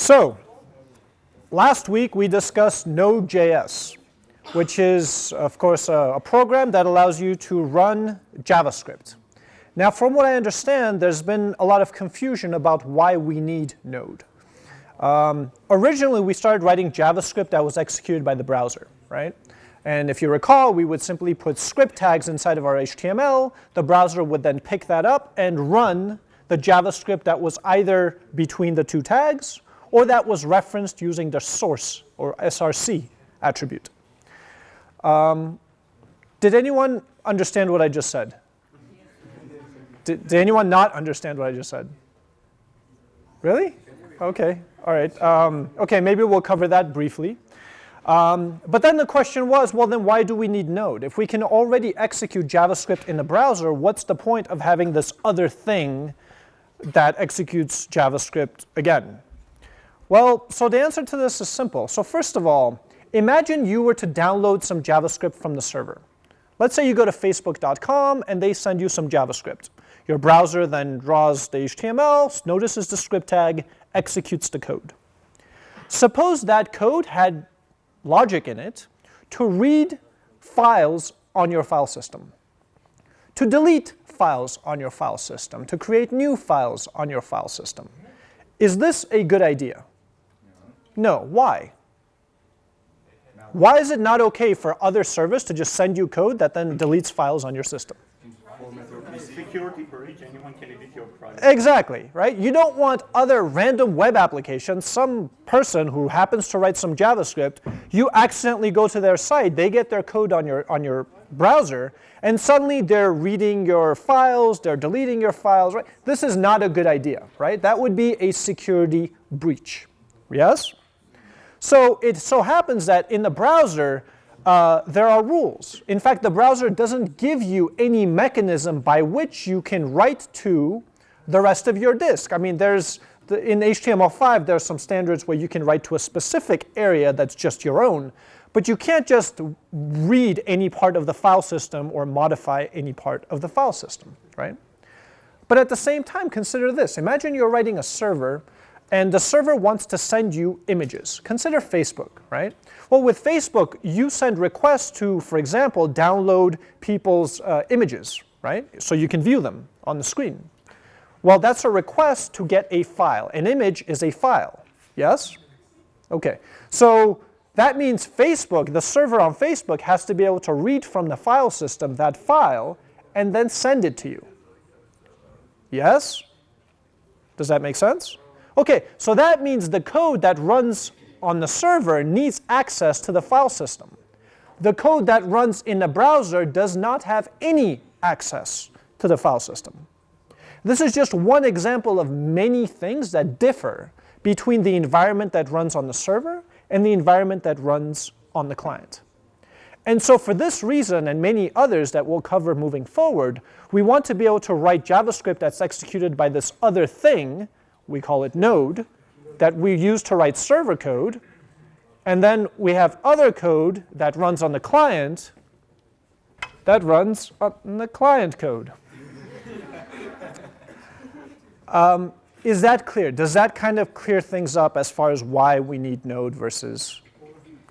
So, last week we discussed Node.js, which is, of course, a, a, program that allows you to run JavaScript. Now, from what I understand, there's been a lot of confusion about why we need Node. Um, originally, we started writing JavaScript that was executed by the browser, right? And if you recall, we would simply put script tags inside of our HTML. The browser would then pick that up and run the JavaScript that was either between the two tags or that was referenced using the source or SRC attribute. Um, did anyone understand what I just said? Did, did, anyone not understand what I just said? Really? Okay, all right. Um, okay, maybe we'll cover that briefly. Um, but then the question was, well, then why do we need Node? If we can already execute JavaScript in the browser, what's the point of having this other thing that executes JavaScript again? Well, so the answer to this is simple. So first of all, imagine you were to download some JavaScript from the server. Let's say you go to facebook.com and they send you some JavaScript. Your browser then draws the HTML, notices the script tag, executes the code. Suppose that code had logic in it to read files on your file system, to delete files on your file system, to create new files on your file system. Is this a good idea? No. Why? Why is it not okay for other service to just send you code that then deletes files on your system? Exactly, right? You don't want other random web applications, some person who happens to write some JavaScript, you accidentally go to their site, they get their code on your, on your browser, and suddenly they're reading your files, they're deleting your files, right? This is not a good idea, right? That would be a security breach, yes? So it so happens that in the browser, uh, there are rules. In fact, the browser doesn't give you any mechanism by which you can write to the rest of your disk. I mean, there's the, in HTML5, there's some standards where you can write to a specific area that's just your own, but you can't just read any part of the file system or modify any part of the file system, right? But at the same time, consider this. Imagine you're writing a server and the server wants to send you images. Consider Facebook, right? Well, with Facebook, you send requests to, for example, download people's uh, images, right? So you can view them on the screen. Well, that's a request to get a file. An image is a file, yes? Okay, so that means Facebook, the server on Facebook, has to be able to read from the file system that file and then send it to you. Yes? Does that make sense? Okay, so that means the code that runs on the server needs access to the file system. The code that runs in the browser does not have any access to the file system. This is just one example of many things that differ between the environment that runs on the server and the environment that runs on the client. And so for this reason and many others that we'll cover moving forward, we want to be able to write JavaScript that's executed by this other thing we call it node, that we use to write server code. And then we have other code that runs on the client that runs on the client code. um, is that clear? Does that kind of clear things up as far as why we need Node versus?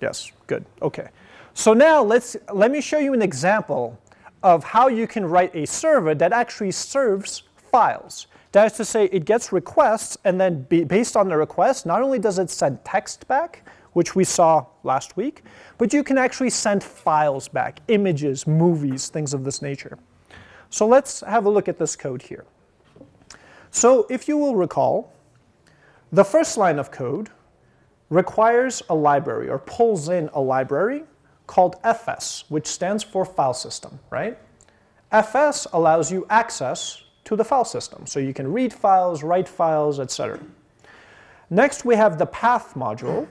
Yes, good, okay. So now let's, let me show you an example of how you can write a server that actually serves files. That is to say, it gets requests, and then based on the request, not only does it send text back, which we saw last week, but you can actually send files back, images, movies, things of this nature. So let's have a look at this code here. So if you will recall, the first line of code requires a library or pulls in a library called fs, which stands for file system, right? fs allows you access to the file system. So you can read files, write files, etc. Next, we have the path module,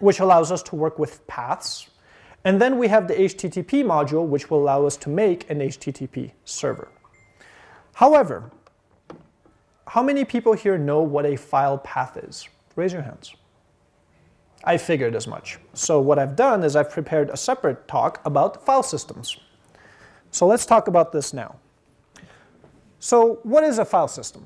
which allows us to work with paths. And then we have the HTTP module, which will allow us to make an HTTP server. However, how many people here know what a file path is? Raise your hands. I figured as much. So what I've done is I've prepared a separate talk about file systems. So let's talk about this now. So what is a file system?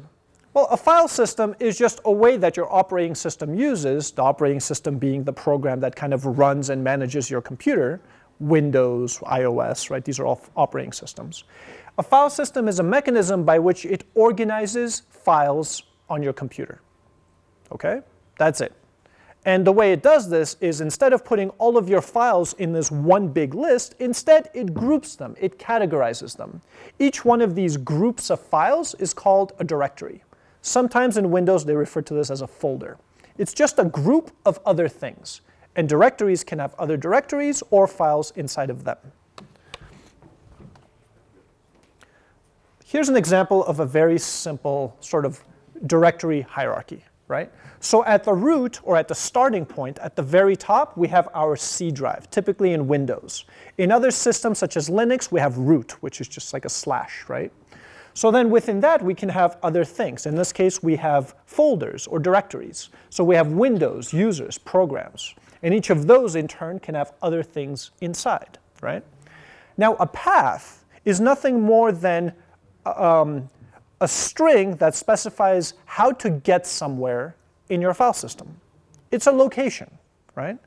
Well, a file system is just a way that your operating system uses, the operating system being the program that kind of runs and manages your computer, Windows, iOS, right? These are all operating systems. A file system is a mechanism by which it organizes files on your computer. Okay? That's it. And the way it does this is instead of putting all of your files in this one big list, instead it groups them, it categorizes them. Each one of these groups of files is called a directory. Sometimes in Windows they refer to this as a folder. It's just a group of other things. And directories can have other directories or files inside of them. Here's an example of a very simple sort of directory hierarchy, right? So at the root, or at the starting point, at the very top, we have our C drive, typically in Windows. In other systems, such as Linux, we have root, which is just like a slash, right? So then within that, we can have other things. In this case, we have folders or directories. So we have windows, users, programs. And each of those, in turn, can have other things inside, right? Now, a path is nothing more than um, a string that specifies how to get somewhere in your file system. It's a location, right?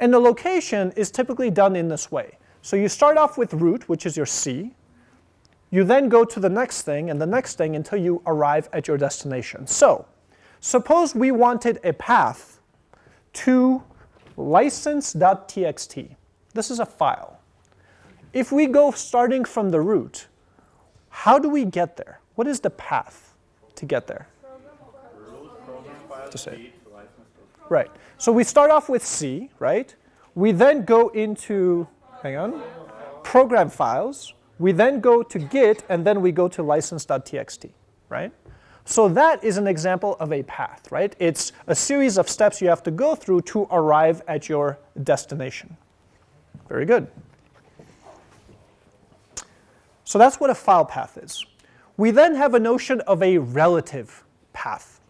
And the location is typically done in this way. So you start off with root, which is your C. You then go to the next thing and the next thing until you arrive at your destination. So suppose we wanted a path to license.txt. This is a file. If we go starting from the root, how do we get there? What is the path to get there? To say. Right. So we start off with C, right? We then go into, hang on, program files. We then go to Git, and then we go to license.txt, right? So that is an example of a path, right? It's a series of steps you have to go through to arrive at your destination. Very good. So that's what a file path is. We then have a notion of a relative path.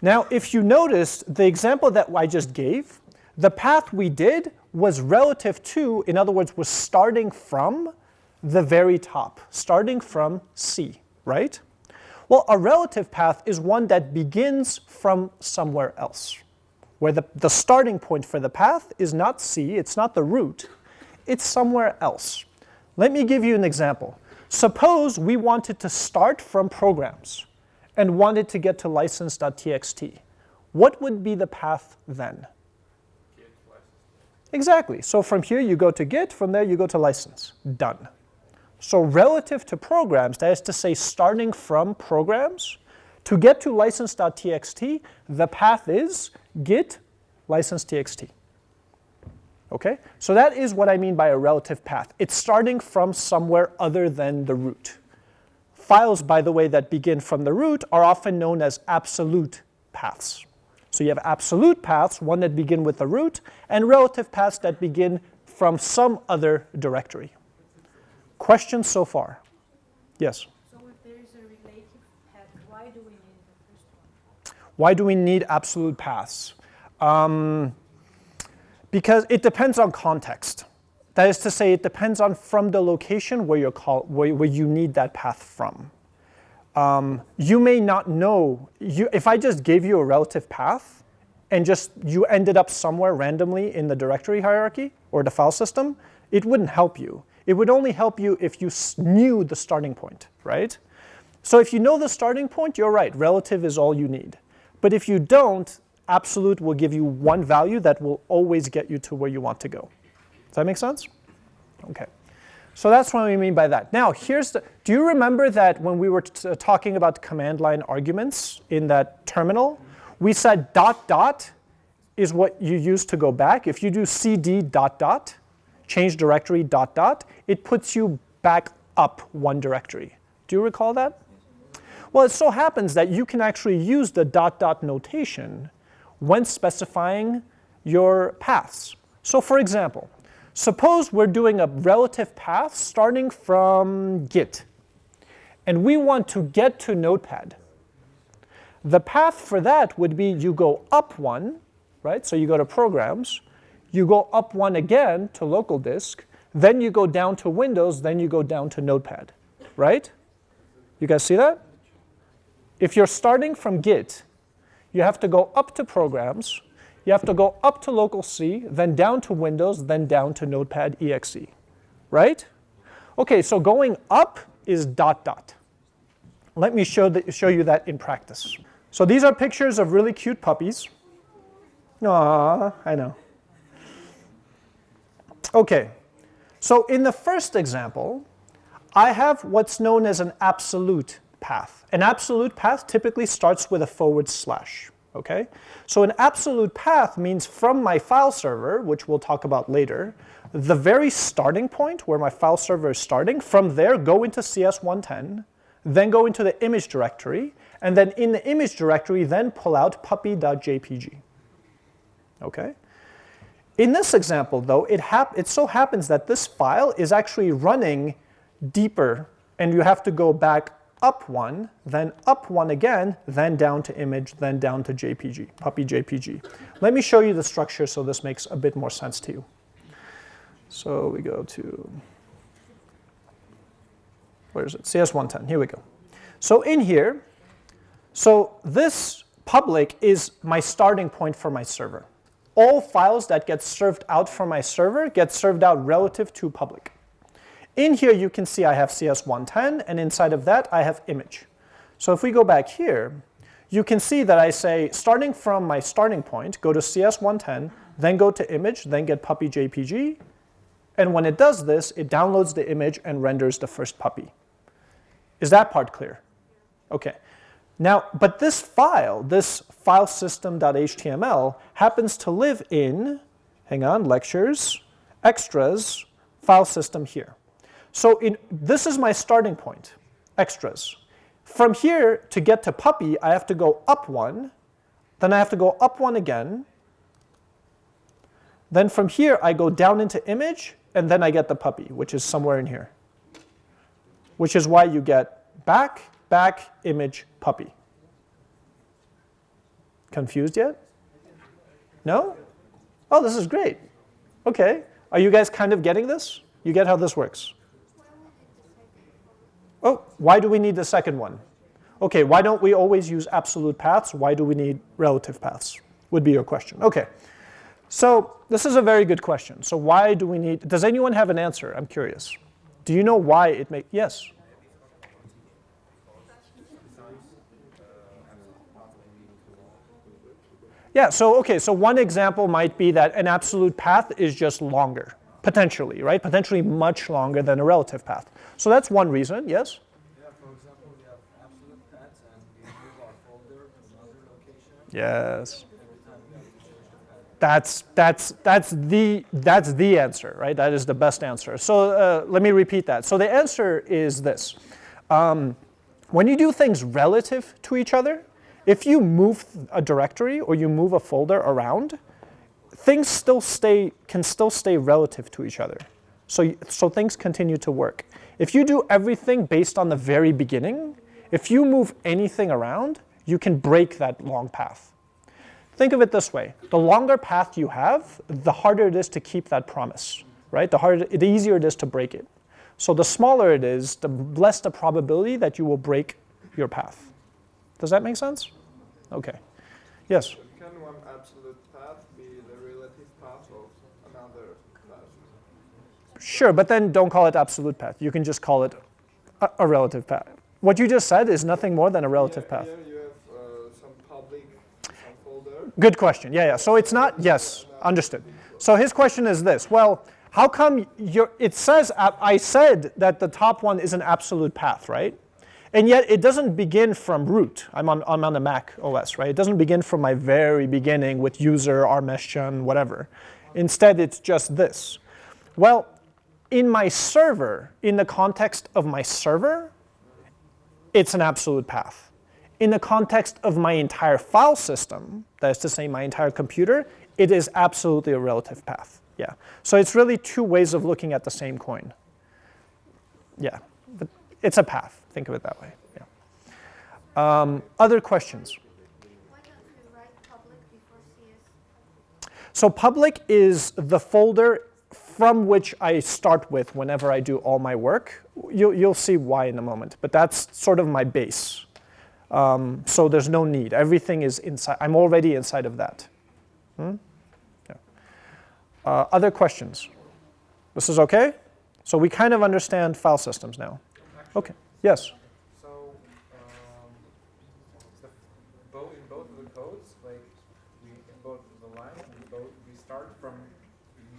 Now, if you noticed the example that I just gave, the path we did was relative to, in other words, was starting from the very top, starting from C, right? Well, a relative path is one that begins from somewhere else, where the, the starting point for the path is not C, it's not the root, it's somewhere else. Let me give you an example. Suppose we wanted to start from programs and wanted to get to license.txt. What would be the path then? Exactly. So from here you go to Git, from there you go to license. Done. So relative to programs, that is to say starting from programs, to get to license.txt, the path is git license.txt. Okay? So that is what I mean by a relative path. It's starting from somewhere other than the root. Files, by the way, that begin from the root are often known as absolute paths. So you have absolute paths, one that begin with the root, and relative paths that begin from some other directory. Questions so far? Yes? So if there is a relative path, why do we need the first one? Why do we need absolute paths? Um, because it depends on context. That is to say, it depends on from the location where, you're call, where, where you need that path from. Um, you may not know, you, if I just gave you a relative path and just you ended up somewhere randomly in the directory hierarchy or the file system, it wouldn't help you. It would only help you if you knew the starting point, right? So if you know the starting point, you're right, relative is all you need. But if you don't, absolute will give you one value that will always get you to where you want to go. Does that make sense? Okay. So that's what we mean by that. Now, here's the, do you remember that when we were uh, talking about command line arguments in that terminal, we said dot dot is what you use to go back. If you do cd dot dot, change directory dot dot, it puts you back up one directory. Do you recall that? Well, it so happens that you can actually use the dot dot notation when specifying your paths. So for example, suppose we're doing a relative path starting from Git, and we want to get to Notepad. The path for that would be you go up one, right? So you go to Programs, you go up one again to local disk, then you go down to Windows, then you go down to Notepad, right? You guys see that? if you're starting from Git, you have to go up to Programs, you have to go up to local C, then down to Windows, then down to Notepad exe, right? Okay, so going up is dot dot. Let me show, the, show you that in practice. So these are pictures of really cute puppies. Aww, I know. Okay, so in the first example, I have what's known as an absolute path. An absolute path typically starts with a forward slash. Okay? So an absolute path means from my file server, which we'll talk about later, the very starting point where my file server is starting, from there go into CS110, then go into the image directory, and then in the image directory, then pull out puppy.jpg. Okay? In this example, though, it, it so happens that this file is actually running deeper, and you have to go back up one, then up one again, then down to image, then down to JPG, puppy JPG. Let me show you the structure so this makes a bit more sense to you. So we go to, where is it? CS110, here we go. So in here, so this public is my starting point for my server. All files that get served out from my server get served out relative to public. In here, you can see I have CS110, and inside of that, I have image. So if we go back here, you can see that I say, starting from my starting point, go to CS110, then go to image, then get puppy JPG, and when it does this, it downloads the image and renders the first puppy. Is that part clear? Okay. Now, but this file, this file system.html, happens to live in, hang on, lectures, extras, file system here. So in, this is my starting point, extras. From here, to get to puppy, I have to go up one, then I have to go up one again. Then from here, I go down into image, and then I get the puppy, which is somewhere in here. Which is why you get back, back, image, puppy. Confused yet? No? Oh, this is great. Okay. Are you guys kind of getting this? You get how this works? Oh, why do we need the second one? Okay, why don't we always use absolute paths? Why do we need relative paths? Would be your question. Okay, so this is a very good question. So why do we need, does anyone have an answer? I'm curious. Do you know why it make, yes? Yeah, so okay, so one example might be that an absolute path is just longer, potentially, right? Potentially much longer than a relative path. So that's one reason, yes? Yeah, for example, we have absolute paths and we move our folder to another location. Yes. Every time we have to change the path. That's, that's, that's, the, that's the answer, right? That is the best answer. So uh, let me repeat that. So the answer is this. Um, when you do things relative to each other, if you move a directory or you move a folder around, things still stay, can still stay relative to each other. So, so things continue to work. If you do everything based on the very beginning, if you move anything around, you can break that long path. Think of it this way. The longer path you have, the harder it is to keep that promise, right? The, harder, the easier it is to break it. So the smaller it is, the less the probability that you will break your path. Does that make sense? Okay. Yes? Can one absolute path be the relative path of another path? Sure, but then don't call it absolute path. You can just call it a, a relative path. What you just said is nothing more than a relative yeah, path. Have uh, some public, folder. Good question. Yeah, yeah. So it's not, yes, understood. So his question is this. Well, how come you're, it says, I said that the top one is an absolute path, right? And yet it doesn't begin from root. I'm on, I'm on the Mac OS, right? It doesn't begin from my very beginning with user, rmeshchan, whatever. Instead, it's just this. Well, in my server, in the context of my server, it's an absolute path. In the context of my entire file system, that is to say my entire computer, it is absolutely a relative path. Yeah. So it's really two ways of looking at the same coin. Yeah, but it's a path. Think of it that way. Yeah. Um, other questions? Why don't we write public? So public is the folder from which I start with whenever I do all my work. You'll, you'll see why in a moment, but that's sort of my base. Um, so there's no need. Everything is inside. I'm already inside of that. Hmm? Yeah. Uh, other questions? This is okay? So we kind of understand file systems now. Okay. Yes. So, um, in both of the codes, like, we, in both the lines, we both, we start from,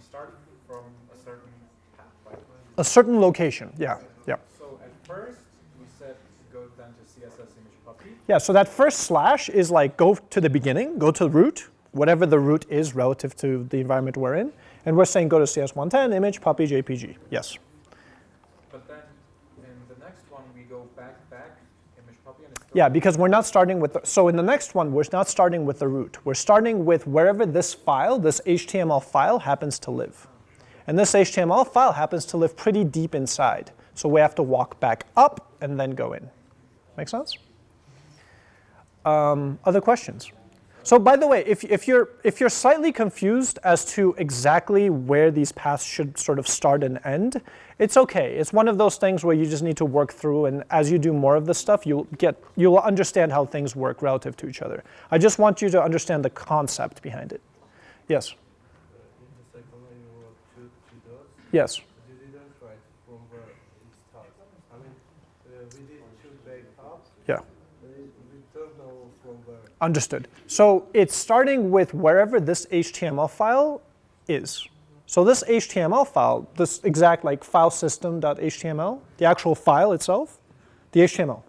start from a certain path, right? A certain location. Yeah. Yeah. So at first, we said to go then to CSS image puppy. Yeah, so that first slash is like go to the beginning, go to the root, whatever the root is relative to the environment we're in. And we're saying go to CS110, image, puppy, JPG. Yes. But then in the next one, we go back, back, image puppy, and it's still. Yeah, because we're not starting with, the, so in the next one, we're not starting with the root. We're starting with wherever this file, this HTML file happens to live. And this HTML file happens to live pretty deep inside. So we have to walk back up and then go in. Make sense? Um, other questions? So by the way, if, if, you're, if you're slightly confused as to exactly where these paths should sort of start and end, it's okay. It's one of those things where you just need to work through, and as you do more of this stuff, you'll, get, you'll understand how things work relative to each other. I just want you to understand the concept behind it. Yes? In the second line, you wrote two, two dots. Yes. You didn't write from where it starts. I mean, uh, we did two back up. Yeah. We, we don't know from where. Understood. So it's starting with wherever this HTML file is. So this HTML file, this exact like file system.html, the actual file itself, the HTML,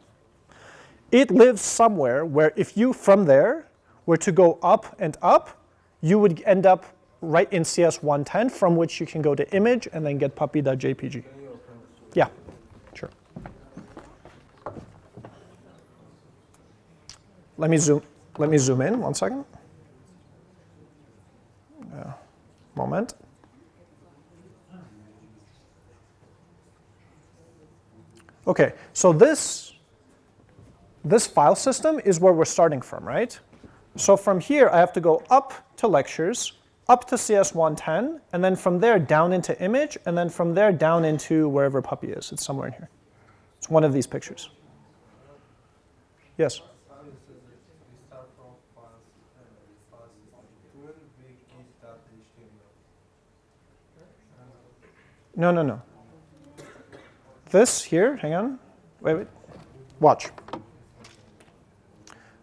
it lives somewhere where if you from there were to go up and up, you would end up right in CS110 from which you can go to image and then get puppy.jpg. Yeah, sure. Let me zoom. Let me zoom in one second. Uh, moment. Okay, so this this file system is where we're starting from, right? So from here, I have to go up to lectures, up to CS110, and then from there down into image, and then from there down into wherever puppy is. It's somewhere in here. It's one of these pictures. Yes? File says that we start from files, uh, file system. When we get that HTML. No, no, no. This here, hang on. Wait, wait. Watch.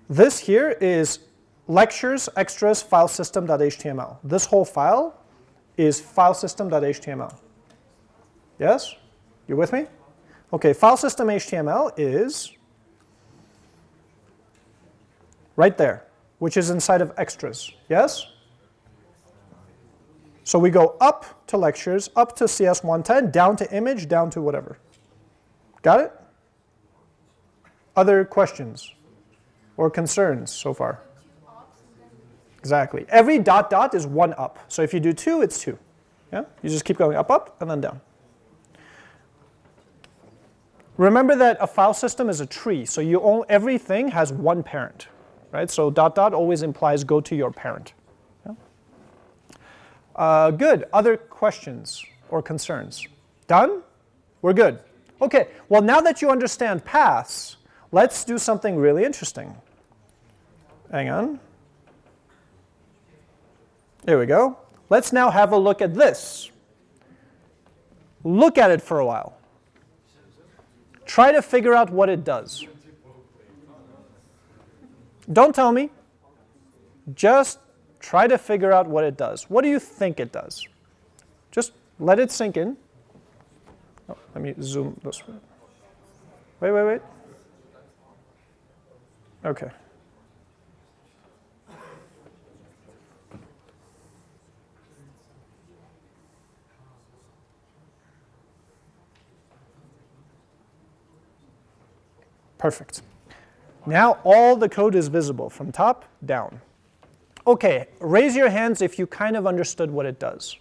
This here is lectures extras file system.html. This whole file is file system.html. Yes? You with me? Okay, file system HTML is right there, which is inside of extras. Yes? So we go up to lectures, up to CS110, down to image, down to whatever. Got it? Other questions or concerns so far? Exactly. Every dot dot is one up. So if you do two, it's two. Yeah? You just keep going up, up, and then down. Remember that a file system is a tree, so you own, everything has one parent, right? So dot dot always implies go to your parent. Uh, good. Other questions or concerns? Done? We're good. Okay. Well, now that you understand paths, let's do something really interesting. Hang on. There we go. Let's now have a look at this. Look at it for a while. Try to figure out what it does. Don't tell me. Just try to figure out what it does. What do you think it does? Just let it sink in. Oh, let me zoom this way. Wait, wait, wait. Okay. Perfect. Now all the code is visible from top down. Okay, raise your hands if you kind of understood what it does.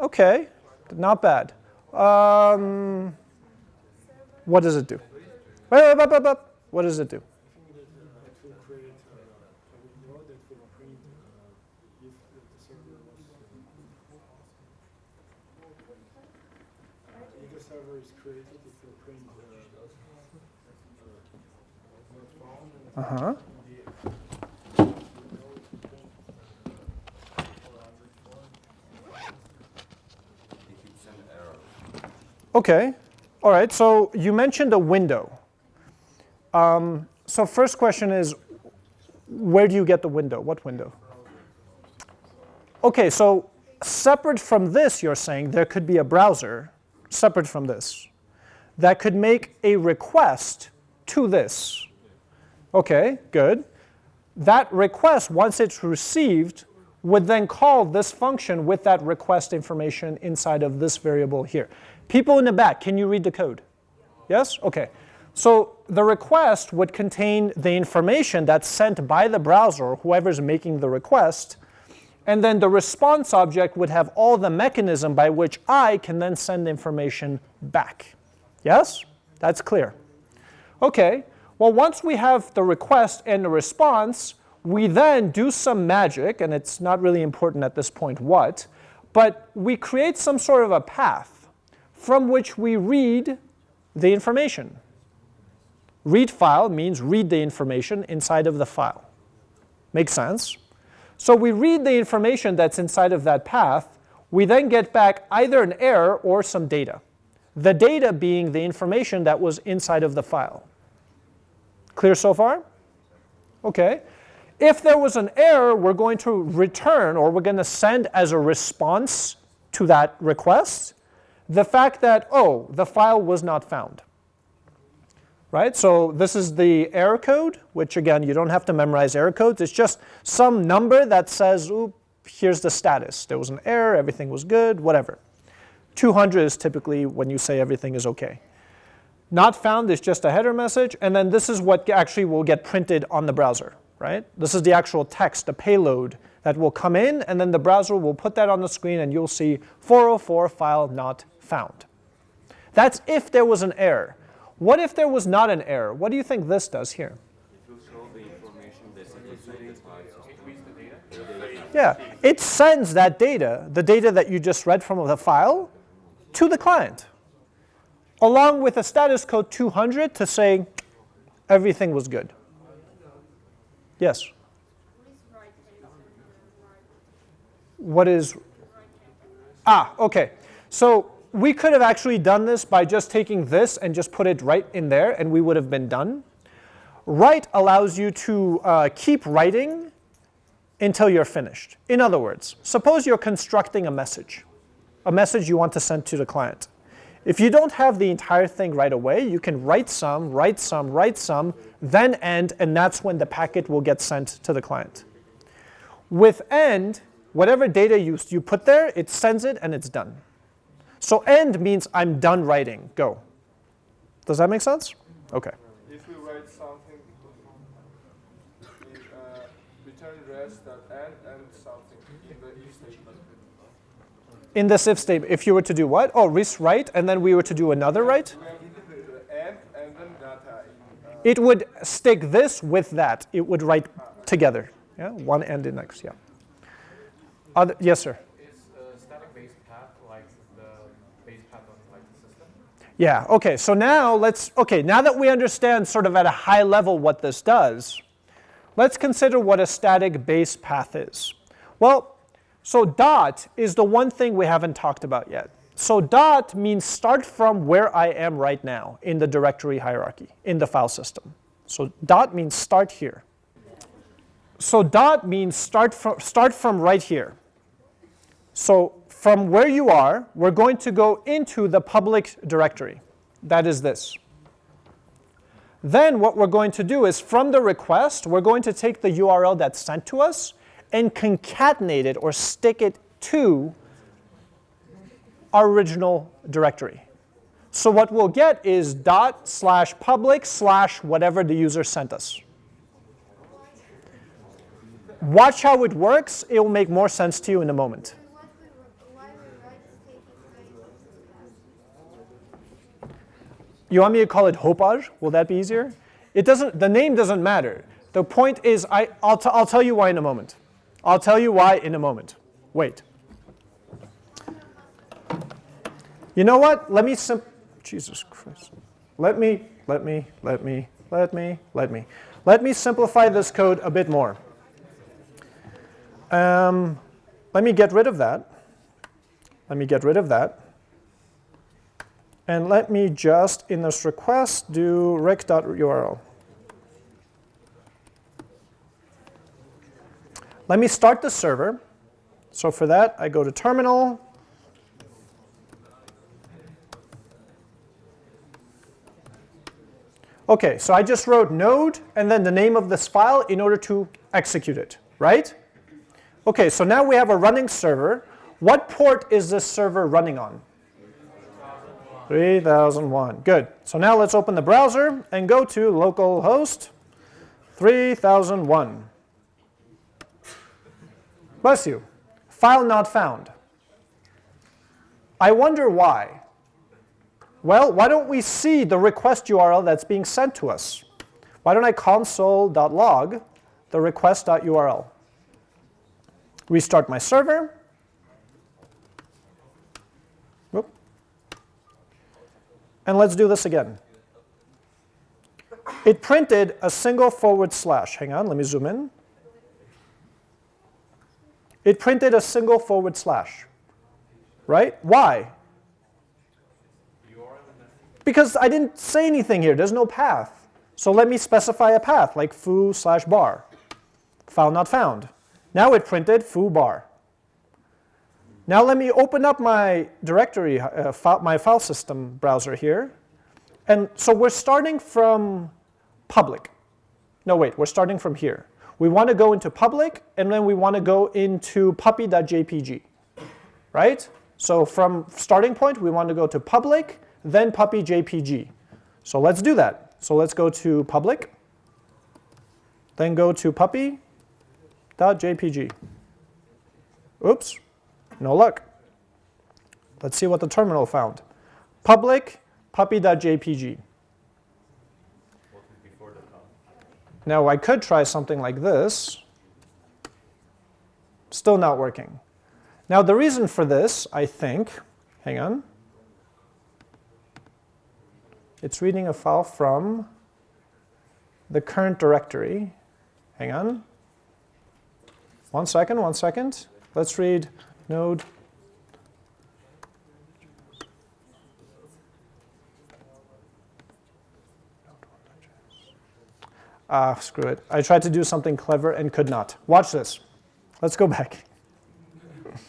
Okay, not bad. Um, what does it do? What does it do? It will create uh, a window that will print uh, if the server was. If the server is created, it will print uh, Uh-huh. Okay. All right. So you mentioned a window. Um, so first question is, where do you get the window? What window? Okay. So separate from this, you're saying there could be a browser separate from this that could make a request to this. Okay. Good. That request, once it's received, would then call this function with that request information inside of this variable here. People in the back, can you read the code? Yes? Okay. So the request would contain the information that's sent by the browser, whoever's making the request, and then the response object would have all the mechanism by which I can then send information back. Yes? That's clear. Okay. Well, once we have the request and the response, we then do some magic, and it's not really important at this point what, but we create some sort of a path from which we read the information. Read file means read the information inside of the file. Makes sense? So we read the information that's inside of that path. We then get back either an error or some data. The data being the information that was inside of the file. Clear so far? Okay. If there was an error, we're going to return or we're going to send as a response to that request the fact that, oh, the file was not found. Right? So this is the error code, which again, you don't have to memorize error codes. It's just some number that says, oop, here's the status. There was an error, everything was good, whatever. 200 is typically when you say everything is okay. Not found is just a header message, and then this is what actually will get printed on the browser, right? This is the actual text, the payload that will come in, and then the browser will put that on the screen, and you'll see 404 file not found. That's if there was an error. What if there was not an error? What do you think this does here? Yeah, it sends that data, the data that you just read from the file, to the client, along with a status code 200 to say everything was good. Yes? What is, ah, okay. So we could have actually done this by just taking this and just put it right in there and we would have been done. Write allows you to uh, keep writing until you're finished. In other words, suppose you're constructing a message, a message you want to send to the client. If you don't have the entire thing right away, you can write some, write some, write some, then end, and that's when the packet will get sent to the client. With end, whatever data you, you put there, it sends it and it's done. So end means I'm done writing, go. Does that make sense? Okay. If we write something, in, uh, return rest that end and something in the if statement. In this if statement, if you were to do what? Oh, res write, and then we were to do another write? We have the end and then data in, uh, It would stick this with that. It would write together. Yeah, one and the next, yeah. Other, yes, sir. Is a static base path like the base path of like the system? Yeah, okay, so now let's, okay, now that we understand sort of at a high level what this does, let's consider what a static base path is. Well, so dot is the one thing we haven't talked about yet. So dot means start from where I am right now in the directory hierarchy, in the file system. So dot means start here. So dot means start from, start from right here. So from where you are, we're going to go into the public directory. That is this. Then what we're going to do is from the request, we're going to take the URL that's sent to us and concatenate it or stick it to our original directory. So what we'll get is dot slash public slash whatever the user sent us. Watch how it works. It will make more sense to you in a moment. What we, wr- why we write stating phrase? You want me to call it Hopage? Will that be easier? It doesn't, the name doesn't matter. The point is, I, I'll, I'll tell you why in a moment. I'll tell you why in a moment. Wait. You know what? Let me sim- Jesus Christ. Let me, let me, let me, let me, let me. Let me simplify this code a bit more. Um, let me get rid of that. Let me get rid of that. And let me just, in this request, do req.url. Let me start the server. So for that, I go to terminal. OK, so I just wrote node and then the name of this file in order to execute it, right? OK, so now we have a running server. What port is this server running on? 3001. Good. So now let's open the browser and go to localhost 3001. Bless you. File not found. I wonder why. Well, why don't we see the request URL that's being sent to us? Why don't I console.log the request.url? Restart my server. And let's do this again. It printed a single forward slash. Hang on, let me zoom in. It printed a single forward slash. Right? Why? Because I didn't say anything here. There's no path. So let me specify a path, like foo slash bar. File not found. Now it printed foo bar. Now let me open up my directory, uh, file, my file system browser here. And so we're starting from public. No, wait, we're starting from here. We want to go into public, and then we want to go into puppy.jpg, right? So from starting point, we want to go to public, then puppy.jpg. So let's do that. So let's go to public, then go to puppy.jpg. Oops, no luck. Let's see what the terminal found. Public puppy.jpg. Now I could try something like this. Still not working. Now the reason for this, I think, hang on. It's reading a file from the current directory. Hang on. One second, one second. Let's read node Ah, screw it. I tried to do something clever and could not. Watch this. Let's go back.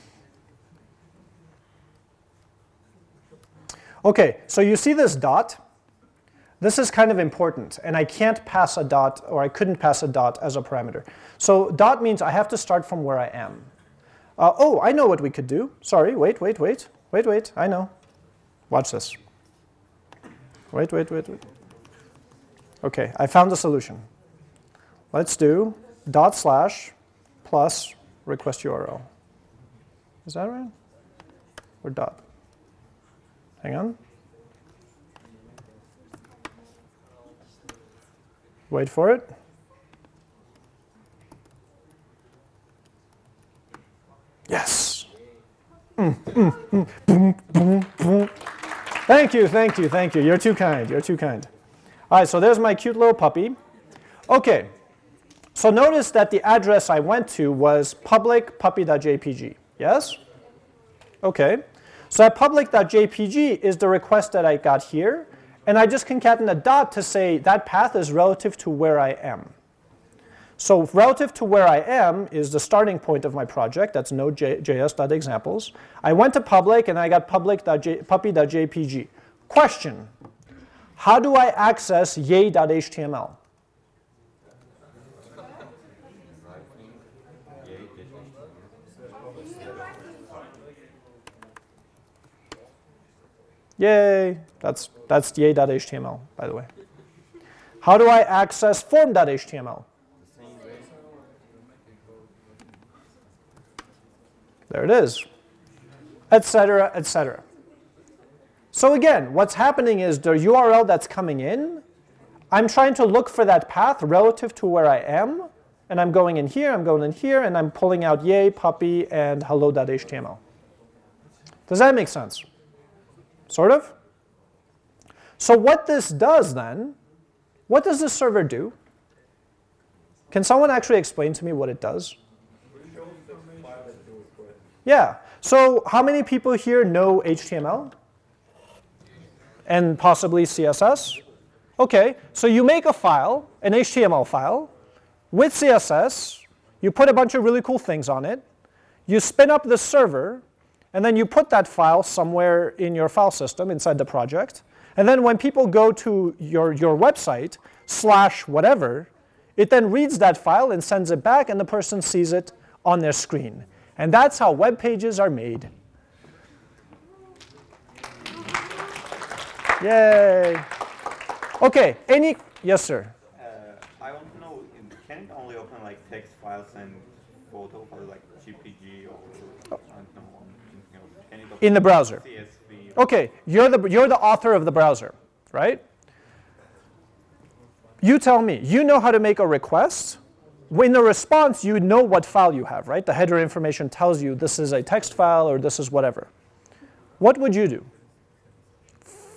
Okay, so you see this dot? This is kind of important, and I can't pass a dot, or I couldn't pass a dot as a parameter. So dot means I have to start from where I am. Uh, oh, I know what we could do. Sorry, wait, wait, wait, wait, wait, I know. Watch this. Wait, wait, wait, wait. Okay, I found the solution. Let's do dot slash plus request URL. Is that right? Or dot? Hang on. Wait for it. Yes. Thank you, thank you, thank you. You're too kind, you're too kind. All right, so there's my cute little puppy. Okay, so notice that the address I went to was public puppy.jpg, yes? Okay, so public.jpg is the request that I got here, and I just concatenate a dot to say that path is relative to where I am. So relative to where I am is the starting point of my project. That's node.js.examples. I went to public and I got public.puppy.jpg. Question, how do I access yay.html? Yay, that's, that's yay.html, by the way. How do I access form.html? There it is, etc., etc. So again, what's happening is the URL that's coming in, I'm trying to look for that path relative to where I am, and I'm going in here, I'm going in here, and I'm pulling out yay, puppy, and hello.html. Does that make sense? Sort of? So what this does then, what does this server do? Can someone actually explain to me what it does? Yeah. So how many people here know HTML? And possibly CSS? Okay, so you make a file, an HTML file, with CSS, you put a bunch of really cool things on it, you spin up the server, and then you put that file somewhere in your file system inside the project, and then when people go to your, your website, slash whatever, it then reads that file and sends it back, and the person sees it on their screen. And that's how web pages are made. Yay. Okay, any, yes sir. Uh, I want to know, can it only open like text files and photo files like JPG or, know, anything else? Can it open In the browser. CSV? Okay, you're the, you're the author of the browser, right? You tell me, you know how to make a request. In the response, you know what file you have, right? The header information tells you this is a text file or this is whatever. What would you do?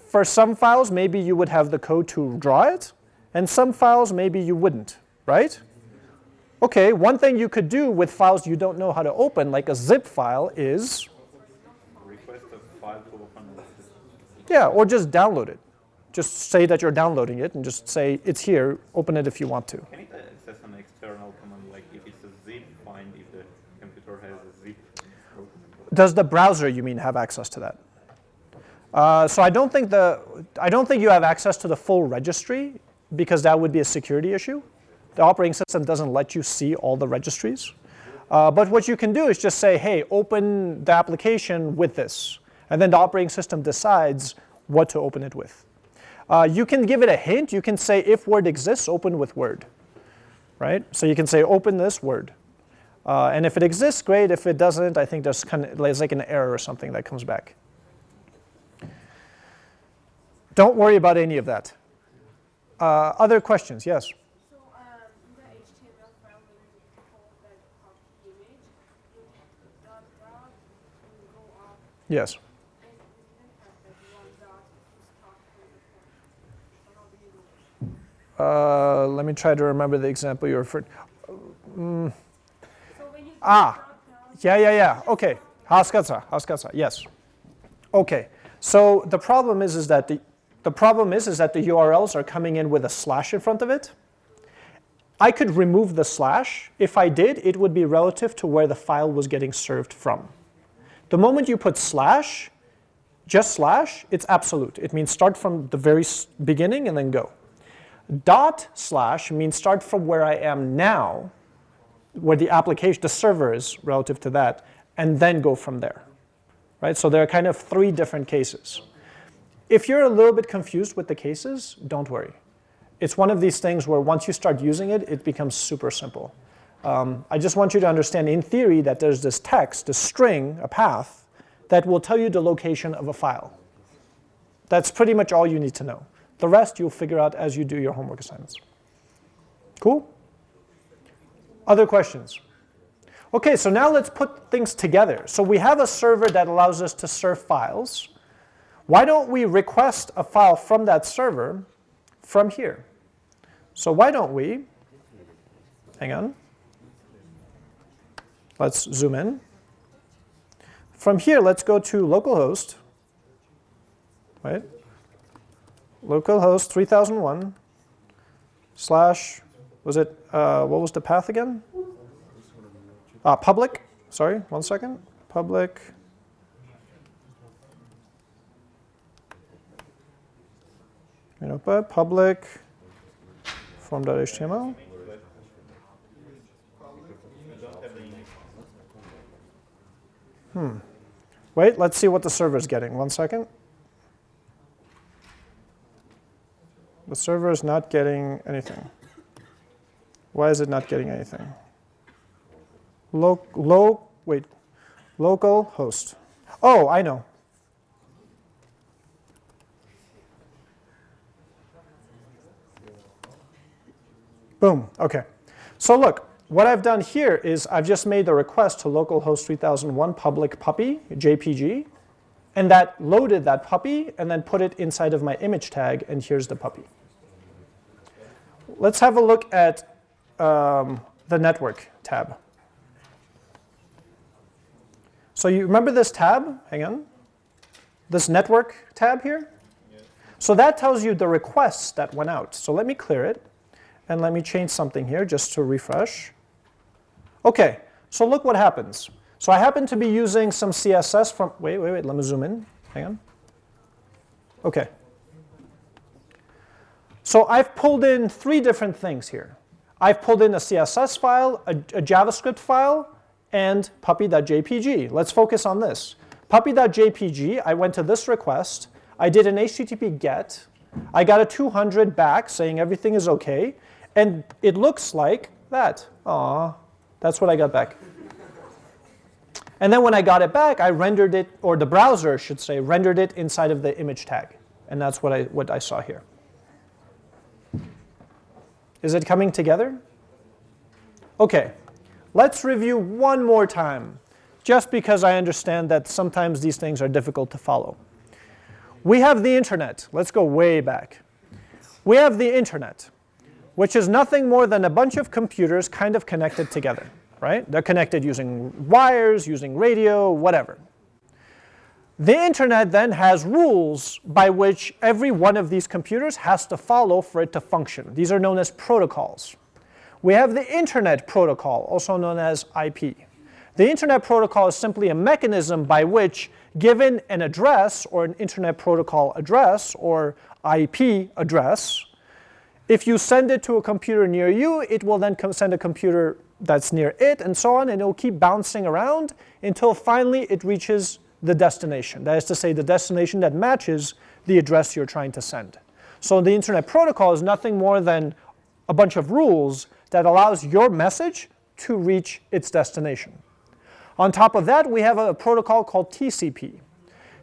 For some files, maybe you would have the code to draw it, and some files, maybe you wouldn't, right? Okay, one thing you could do with files you don't know how to open, like a zip file, is. Yeah, or just download it. Just say that you're downloading it and just say it's here, open it if you want to. Can it access an external command like if it's a zip, find if the computer has a zip? open? Does the browser, you mean, have access to that? Uh, so I don't think the I don't think you have access to the full registry because that would be a security issue. The operating system doesn't let you see all the registries. Uh, but what you can do is just say, hey, open the application with this. And then the operating system decides what to open it with. Uh, you can give it a hint. You can say, if Word exists, open with Word. Right? So you can say, open this Word. Uh, and if it exists, great. If it doesn't, I think there's, kind of, there's like an error or something that comes back. Don't worry about any of that. Uh, other questions? Yes? So, um, in the HTML file, when you hold that copy image, you dot dot and go up, Yes. and you didn't have that one dot to start from the point. So how do you do it? Uh, let me try to remember the example you referred. You Ah. Yeah, yeah, yeah. Okay. Haskatsa, haskatsa. Yes. Okay. So the problem is, is that the the problem is, is that the URLs are coming in with a slash in front of it. I could remove the slash. If I did, it would be relative to where the file was getting served from. The moment you put slash, just slash, it's absolute. It means start from the very beginning and then go. Dot slash means start from where I am now, where the application, the server is relative to that, and then go from there. Right? So there are kind of three different cases. If you're a little bit confused with the cases, don't worry. It's one of these things where once you start using it, it becomes super simple. Um, I just want you to understand in theory that there's this text, a string, a path, that will tell you the location of a file. That's pretty much all you need to know. The rest you'll figure out as you do your homework assignments. Cool? Other questions? Okay, so now let's put things together. So we have a server that allows us to serve files. Why don't we request a file from that server from here? So why don't we, hang on, let's zoom in. From here, let's go to localhost, right? Localhost 3001 slash, was it, uh, what was the path again? Uh, public, sorry, one second. Public. But public form.html. Hmm. Wait, let's see what the server is getting. One second. The server is not getting anything. Why is it not getting anything? Lo, low, wait, local host. Oh, I know. Boom, okay. So look, what I've done here is I've just made the request to localhost 3001 public puppy, JPG, and that loaded that puppy and then put it inside of my image tag, and here's the puppy. Let's have a look at um, the network tab. So you remember this tab? Hang on. This network tab here? So that tells you the requests that went out. So let me clear it. And let me change something here just to refresh. OK, so look what happens. So I happen to be using some CSS from, wait, wait, wait, let me zoom in. Hang on. OK. So I've pulled in three different things here. I've pulled in a CSS file, a, a JavaScript file, and puppy.jpg. Let's focus on this. Puppy.jpg, I went to this request. I did an HTTP GET. I got a 200 back saying everything is OK. And it looks like that. Aw, that's what I got back. And then when I got it back, I rendered it, or the browser should say, rendered it inside of the image tag. And that's what I, what I saw here. Is it coming together? OK, let's review one more time, just because I understand that sometimes these things are difficult to follow. We have the internet. Let's go way back. We have the internet, which is nothing more than a bunch of computers kind of connected together, right? They're connected using wires, using radio, whatever. The internet then has rules by which every one of these computers has to follow for it to function. These are known as protocols. We have the internet protocol, also known as IP. The internet protocol is simply a mechanism by which, given an address or an internet protocol address or IP address, if you send it to a computer near you, it will then send a computer that's near it and so on, and it will keep bouncing around until finally it reaches the destination. That is to say, the destination that matches the address you're trying to send. So the internet protocol is nothing more than a bunch of rules that allows your message to reach its destination. On top of that, we have a protocol called TCP.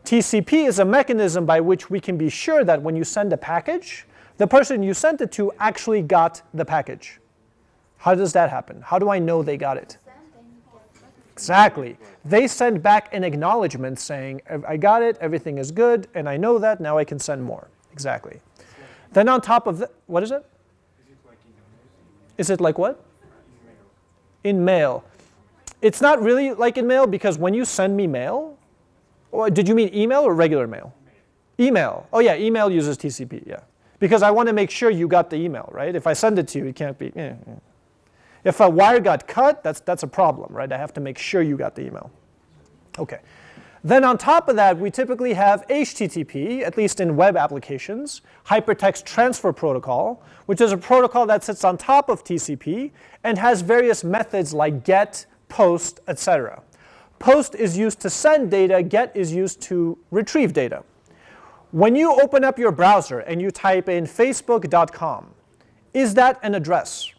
TCP is a mechanism by which we can be sure that when you send a package, the person you sent it to actually got the package. How does that happen? How do I know they got it? Exactly. They send back an acknowledgement saying, I got it, everything is good, and I know that, now I can send more. Exactly. Then on top of that, what is it? Is it like what? In mail. It's not really like in mail because when you send me mail, did you mean email or regular mail? Email. Oh yeah, email uses TCP, yeah. Because I want to make sure you got the email, right? If I send it to you, it can't be. Eh, eh. If a wire got cut, that's, that's a problem, right? I have to make sure you got the email. Okay. Then on top of that, we typically have HTTP, at least in web applications, Hypertext Transfer Protocol, which is a protocol that sits on top of TCP and has various methods like GET, POST, etc. POST is used to send data, GET is used to retrieve data. When you open up your browser and you type in facebook.com, is that an address?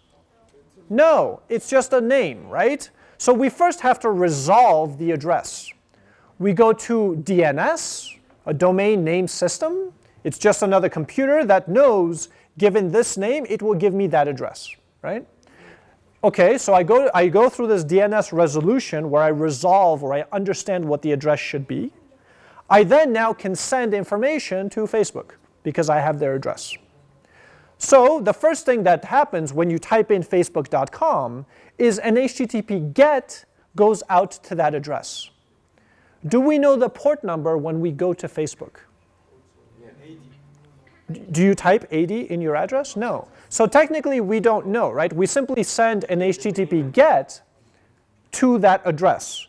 No, it's just a name, right? So we first have to resolve the address. We go to DNS, a domain name system. It's just another computer that knows, given this name, it will give me that address, right? Okay, so I go, I go through this DNS resolution where I resolve or I understand what the address should be. I then now can send information to Facebook because I have their address. So the first thing that happens when you type in facebook.com is an HTTP GET goes out to that address. Do we know the port number when we go to Facebook? Do you type 80 in your address? No. So technically we don't know, right? We simply send an HTTP GET to that address.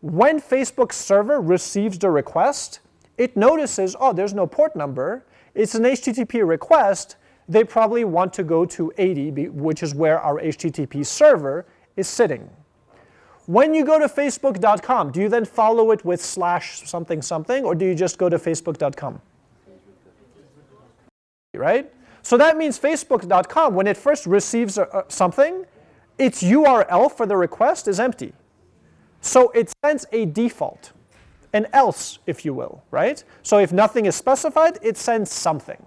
When Facebook's server receives the request, it notices, oh, there's no port number. It's an HTTP request they probably want to go to 80, which is where our HTTP server is sitting. When you go to facebook.com, do you then follow it with slash something something, or do you just go to facebook.com? Right? So that means facebook.com, when it first receives a, a, something, its URL for the request is empty. So it sends a default, an else, if you will, right? So if nothing is specified, it sends something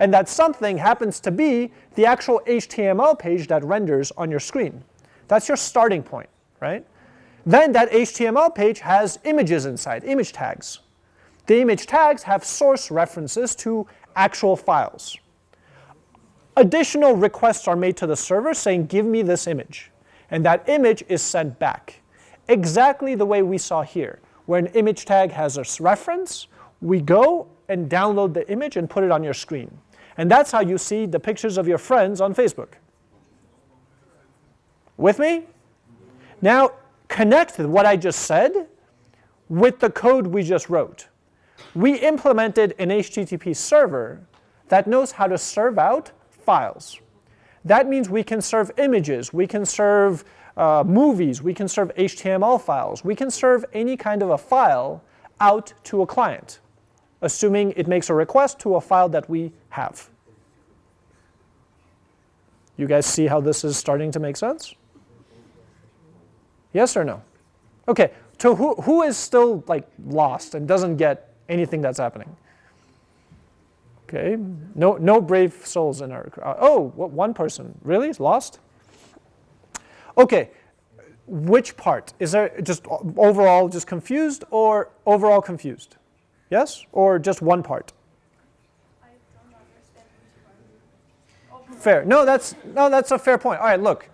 and that something happens to be the actual HTML page that renders on your screen. That's your starting point, right? Then that HTML page has images inside, image tags. The image tags have source references to actual files. additional requests are made to the server saying, give me this image. And that image is sent back. Exactly the way we saw here, where an image tag has a reference, we go and download the image and put it on your screen. And that's how you see the pictures of your friends on Facebook. With me? Now, connect what I just said with the code we just wrote. We implemented an HTTP server that knows how to serve out files. That means we can serve images, we can serve uh, movies, we can serve HTML files, we can serve any kind of a file out to a client, assuming it makes a request to a file that we have. You guys see how this is starting to make sense? Yes or no? Okay, so who, who is still like lost and doesn't get anything that's happening? Okay, no, no brave souls in our crowd. Oh, what, one person, really, lost? Okay, which part? Is there just overall just confused or overall confused? Yes, or just one part? I don't understand which one. Fair. No, that's no, that's a fair point. All right, look.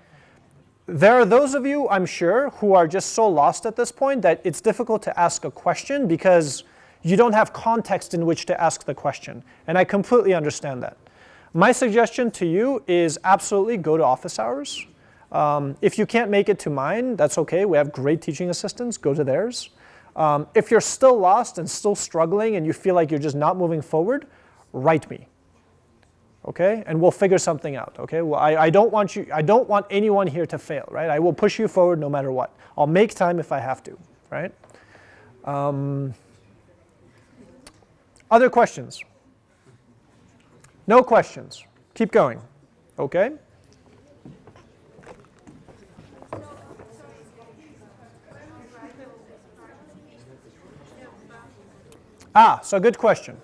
There are those of you, I'm sure, who are just so lost at this point that it's difficult to ask a question because you don't have context in which to ask the question. And I completely understand that. My suggestion to you is absolutely go to office hours. Um, if you can't make it to mine, that's okay. We have great teaching assistants. Go to theirs. Um, if you're still lost and still struggling and you feel like you're just not moving forward, write me. Okay, and we'll figure something out. Okay, well, I, I don't want you. I don't want anyone here to fail. Right, I will push you forward no matter what. I'll make time if I have to. Right. Um, other questions? No questions. Keep going. Okay? Ah, so good question.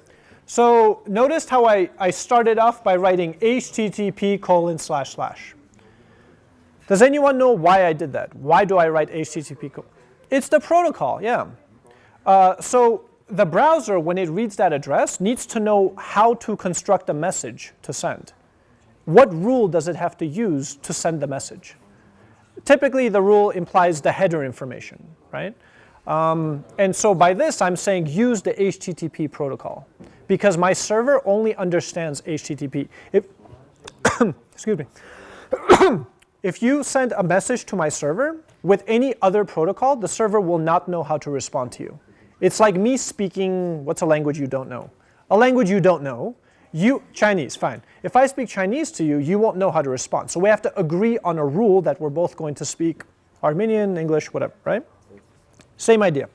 So notice how I, I started off by writing http colon slash slash. Does anyone know why I did that? Why do I write http? It's the protocol, yeah. Uh, so the browser, when it reads that address, needs to know how to construct a message to send. What rule does it have to use to send the message? Typically, the rule implies the header information, right? Um, and so by this, I'm saying use the HTTP protocol because my server only understands HTTP. If, excuse me. if you send a message to my server with any other protocol, the server will not know how to respond to you. It's like me speaking, what's a language you don't know? A language you don't know, you, Chinese, fine. If I speak Chinese to you, you won't know how to respond. So we have to agree on a rule that we're both going to speak Armenian, English, whatever, right? Same idea.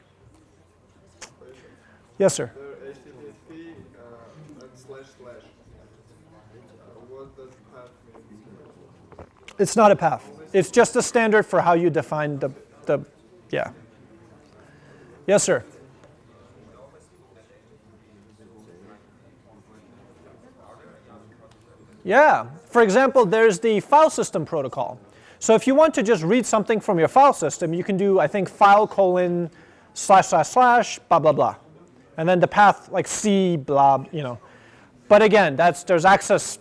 Yes, sir. The HTTP uh, and slash slash. Uh, what does path mean? It's not a path. It's just a standard for how you define the, the yeah. Yes, sir. Yeah, for example, there's the file system protocol. So if you want to just read something from your file system, you can do, I think, file colon slash slash slash blah blah blah. And then the path like C blah, you know. But again, that's there's access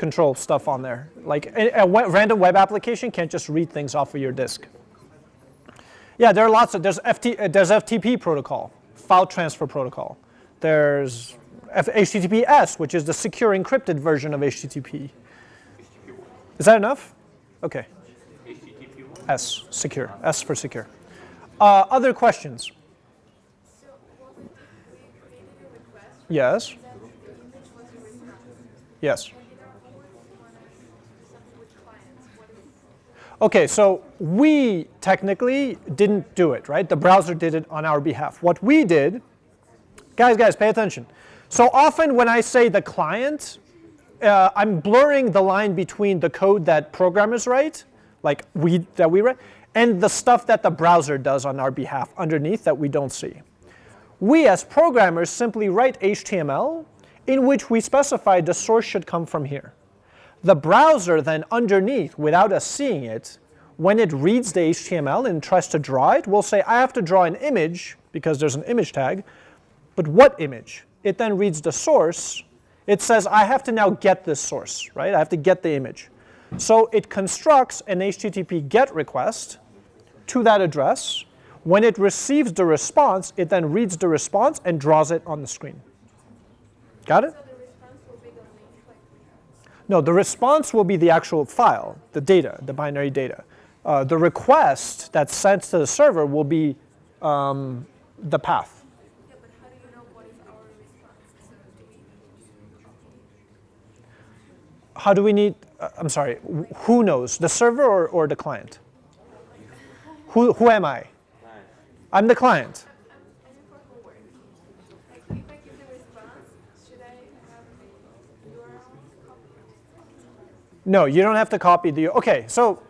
control stuff on there. Like a, a random web application can't just read things off of your disk. Yeah, there are lots of, there's, FT, uh, there's FTP protocol, file transfer protocol. There's F HTTPS, which is the secure encrypted version of HTTP. Is that enough? Okay. S, secure, S for secure. Uh, other questions? Yes, yes. When you don't want to do something with clients, what is Okay, so we technically didn't do it, right? The browser did it on our behalf. What we did, guys, guys, pay attention. So often when I say the client, uh, I'm blurring the line between the code that programmers write, like we that we write, and the stuff that the browser does on our behalf underneath that we don't see. We as programmers simply write HTML in which we specify the source should come from here. The browser then underneath, without us seeing it, when it reads the HTML and tries to draw it, will say, I have to draw an image because there's an image tag, but what image? It then reads the source It says I have to now get this source, right? I have to get the image. So it constructs an HTTP GET request to that address. When it receives the response, it then reads the response and draws it on the screen. Got it? So the response will be the link like we have. No, the response will be the actual file, the data, the binary data. Uh, the request that's sent to the server will be um, the path. Yeah, how do you know what is our response? So we How do we need, uh, I'm sorry, who knows, the server or, or the client? Who, who am I? I'm the client. I'm, I'm in for homework. Like if I give the response, should I have the URL copied? No, you don't have to copy the, okay, so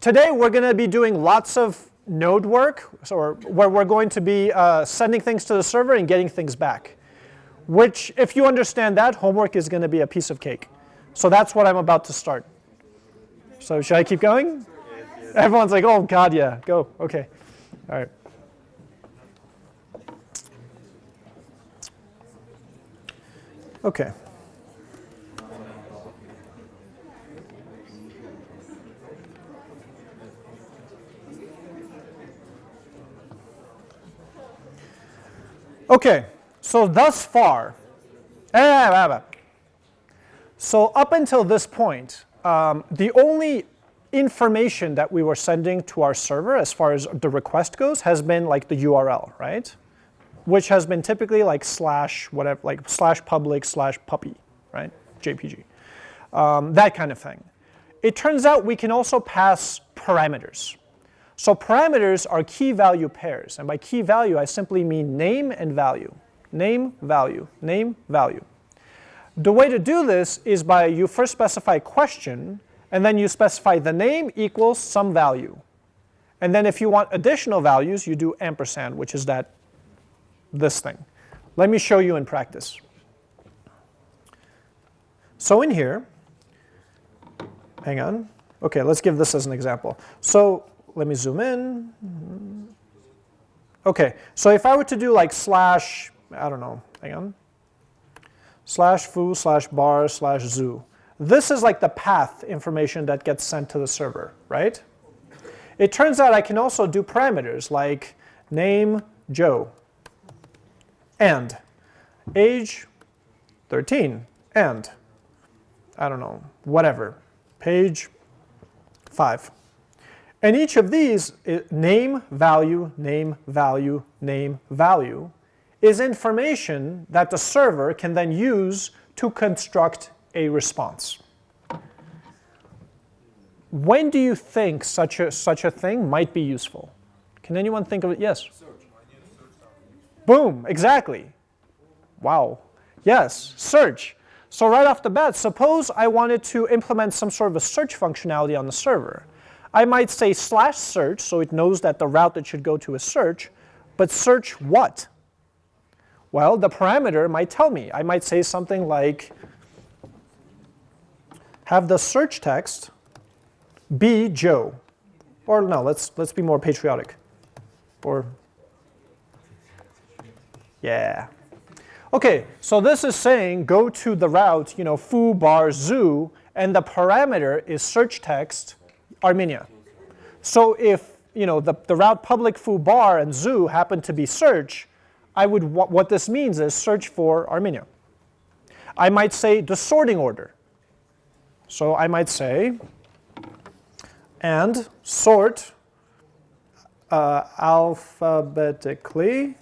today we're going to be doing lots of node work, so where we're going to be uh, sending things to the server and getting things back. Which, if you understand that, homework is going to be a piece of cake. So that's what I'm about to start. So should I keep going? Everyone's like, oh God, yeah, go, okay. All right. Okay. Okay, so thus far, eh, so up until this point, um, the only information that we were sending to our server as far as the request goes has been like the URL, right? Which has been typically like slash whatever, like slash public slash puppy, right? JPG, um, that kind of thing. It turns out we can also pass parameters. So parameters are key value pairs, and by key value I simply mean name and value. Name, value, name, value. The way to do this is by you first specify question, and then you specify the name equals some value. And then if you want additional values, you do ampersand, which is that, this thing. Let me show you in practice. So in here, hang on. Okay, let's give this as an example. So let me zoom in. Okay, so if I were to do like slash, I don't know, hang on, slash foo slash bar slash zoo, this is like the path information that gets sent to the server, right? It turns out I can also do parameters like name Joe and age 13 and I don't know, whatever, page 5. And each of these, name, value, name, value, name, value, is information that the server can then use to construct a response. When do you think such a, such a thing might be useful? Can anyone think of it? Yes? Boom, exactly. Wow. Yes, search. So right off the bat, suppose I wanted to implement some sort of a search functionality on the server. I might say slash search, so it knows that the route that should go to is search, but search what? Well, the parameter might tell me. I might say something like, have the search text be Joe. Or no, let's, let's be more patriotic. Or, yeah. Okay, so this is saying go to the route, you know, foo bar zoo, and the parameter is search text Armenia. So if you know the, the route public foo bar and zoo happen to be search, I would what, this means is search for Armenia. I might say the sorting order. So I might say and sort uh, alphabetically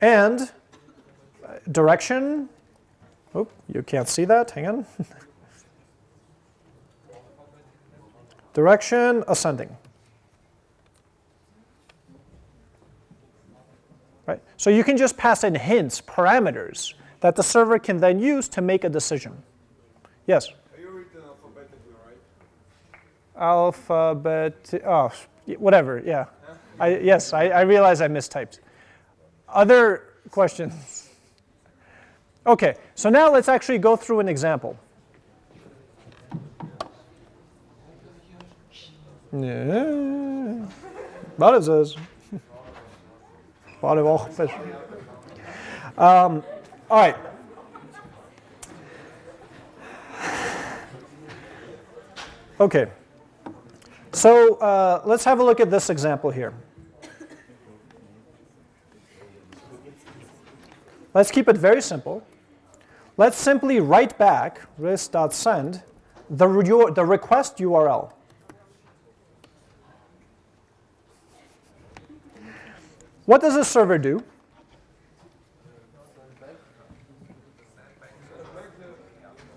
and uh, direction. Oh, you can't see that. Hang on. direction ascending. Right? So you can just pass in hints, parameters, that the server can then use to make a decision. Yes? Are you written alphabetically, right? Alphabet, oh, whatever, yeah. I, yes, I, I realize I mistyped. Other questions? Okay, so now let's actually go through an example. Yeah. Bare says. Bare walk. Um, all right. Okay. So uh, let's have a look at this example here. Let's keep it very simple. Let's simply write back list.send the, the request URL. What does a server do?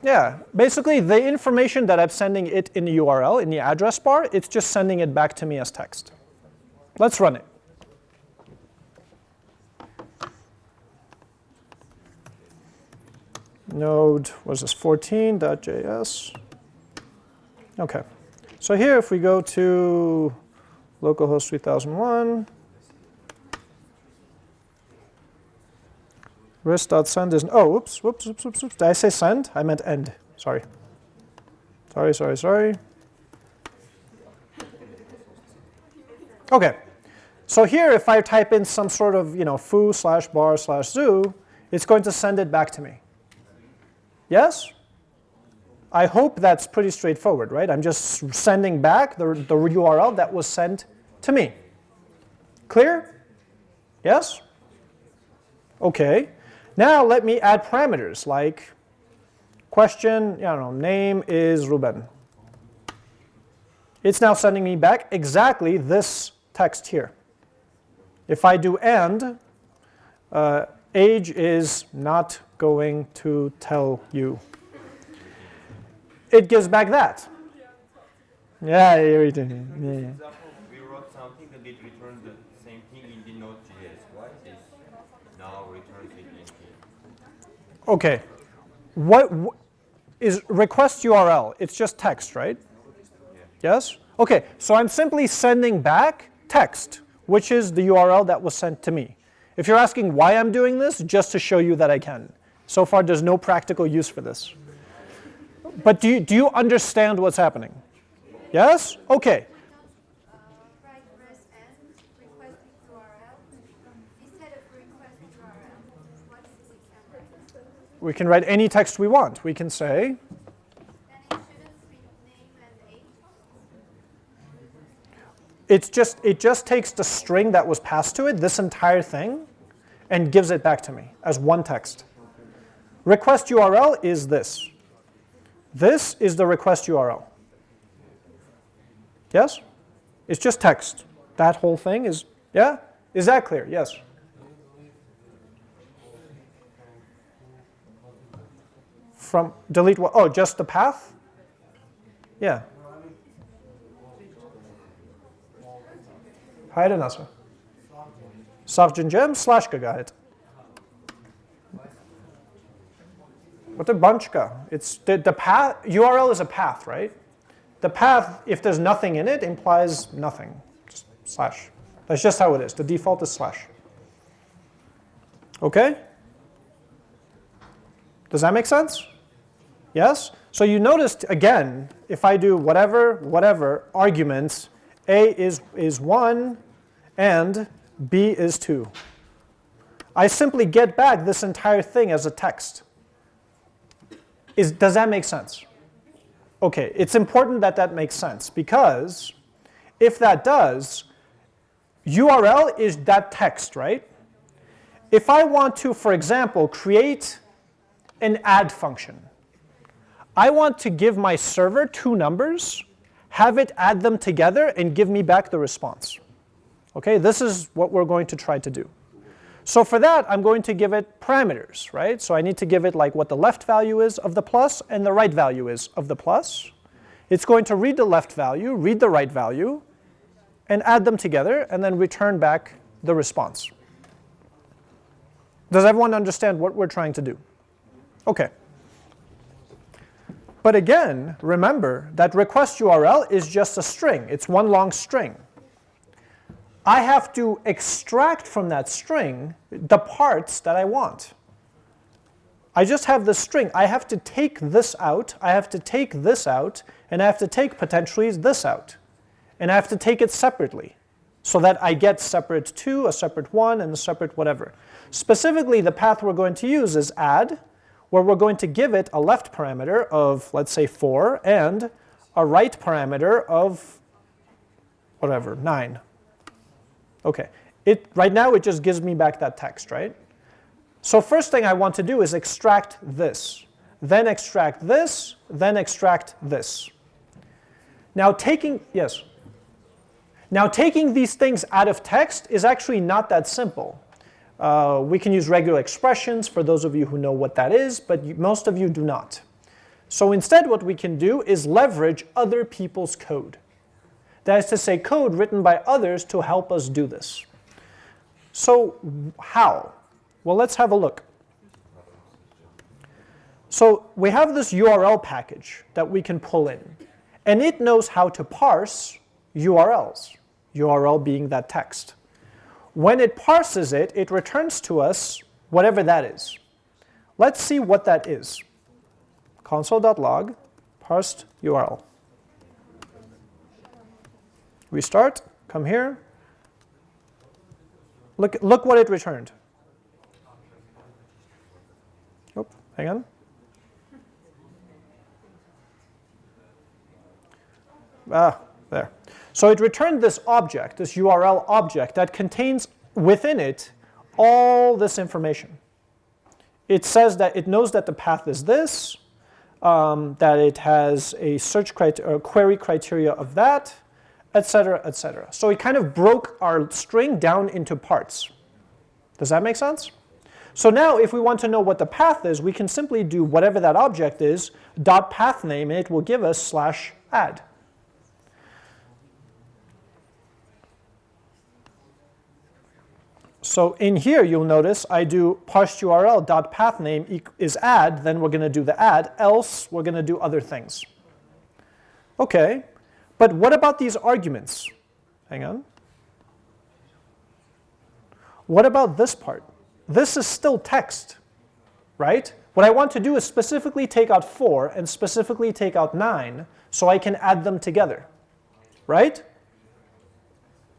Yeah, basically the information that I'm sending it in the URL, in the address bar, it's just sending it back to me as text. Let's run it. Node was this 14.js. Okay, so here if we go to localhost 3001, res.send is, oh, whoops, whoops, whoops, whoops. Did I say send? I meant end. Sorry. Sorry, sorry, sorry. Okay. So here, if I type in some sort of, you know, foo slash bar slash zoo, it's going to send it back to me. Yes? I hope that's pretty straightforward, right? I'm just sending back the, the URL that was sent to me. Clear? Yes? Okay. Now let me add parameters like question, I don't know, name is Ruben. It's now sending me back exactly this text here. If I do and, uh, age is not going to tell you. It gives back that. Yeah, everything. Yeah, yeah. example, we wrote something that did return the same thing in the Node.js. Why this now returns it in here? Okay. What wh- is request URL? It's just text, right? Yes? Okay, so I'm simply sending back text, which is the URL that was sent to me. If you're asking why I'm doing this, just to show you that I can. So far, there's no practical use for this. But do you, do you understand what's happening? Yes? Okay. Uh, write res and request URL instead of request URL. What is the example? We can write any text we want. We can say, it's just, it just takes the string that was passed to it, this entire thing, and gives it back to me as one text. Request URL is this. This is the request URL. Yes? It's just text. That whole thing is, yeah? Is that clear? Yes. From delete what? Oh, just the path? Yeah. Haydi nasıl? Savcıncem slash gayet. What the bunchka? It's the, the path, URL is a path, right? The path, if there's nothing in it, implies nothing. Just slash. That's just how it is. The default is slash. Okay? Does that make sense? Yes? So you noticed, again, if I do whatever, whatever, arguments, A is, is 1 and B is 2. I simply get back this entire thing as a text. Is, does that make sense? Okay, it's important that that makes sense because if that does, URL is that text, right? If I want to, for example, create an add function, I want to give my server two numbers, have it add them together, and give me back the response. Okay, this is what we're going to try to do. So for that, I'm going to give it parameters, right? So I need to give it like what the left value is of the plus and the right value is of the plus. It's going to read the left value, read the right value, and add them together, and then return back the response. Does everyone understand what we're trying to do? Okay. But again, remember that request URL is just a string. It's one long string. I have to extract from that string the parts that I want. I just have the string. I have to take this out, I have to take this out, and I have to take potentially this out. And I have to take it separately so that I get separate 2, a separate 1, and a separate whatever. Specifically, the path we're going to use is add, where we're going to give it a left parameter of, let's say, 4, and a right parameter of whatever, 9. Okay, it, right now it just gives me back that text, right? So first thing I want to do is extract this, then extract this, then extract this. Now taking, yes? Now taking these things out of text is actually not that simple. Uh, we can use regular expressions for those of you who know what that is, but you, most of you do not. So instead what we can do is leverage other people's code. That is to say code written by others to help us do this. So how? Well, let's have a look. So we have this URL package that we can pull in, and it knows how to parse URLs, URL being that text. When it parses it, it returns to us whatever that is. Let's see what that is. console.log parsed URL. Restart, come here. Look, look what it returned. Oh, hang on. Ah. So it returned this object, this URL object that contains within it all this information. It says that it knows that the path is this, um, that it has a search criteria, query criteria of that, etc., etc. So it kind of broke our string down into parts. Does that make sense? So now if we want to know what the path is, we can simply do whatever that object is, dot path name, and it will give us slash add. So in here, you'll notice I do parsed URL dot path name is add, then we're going to do the add, else we're going to do other things. Okay, but what about these arguments? Hang on. What about this part? This is still text, right? What I want to do is specifically take out 4 and specifically take out 9 so I can add them together, right?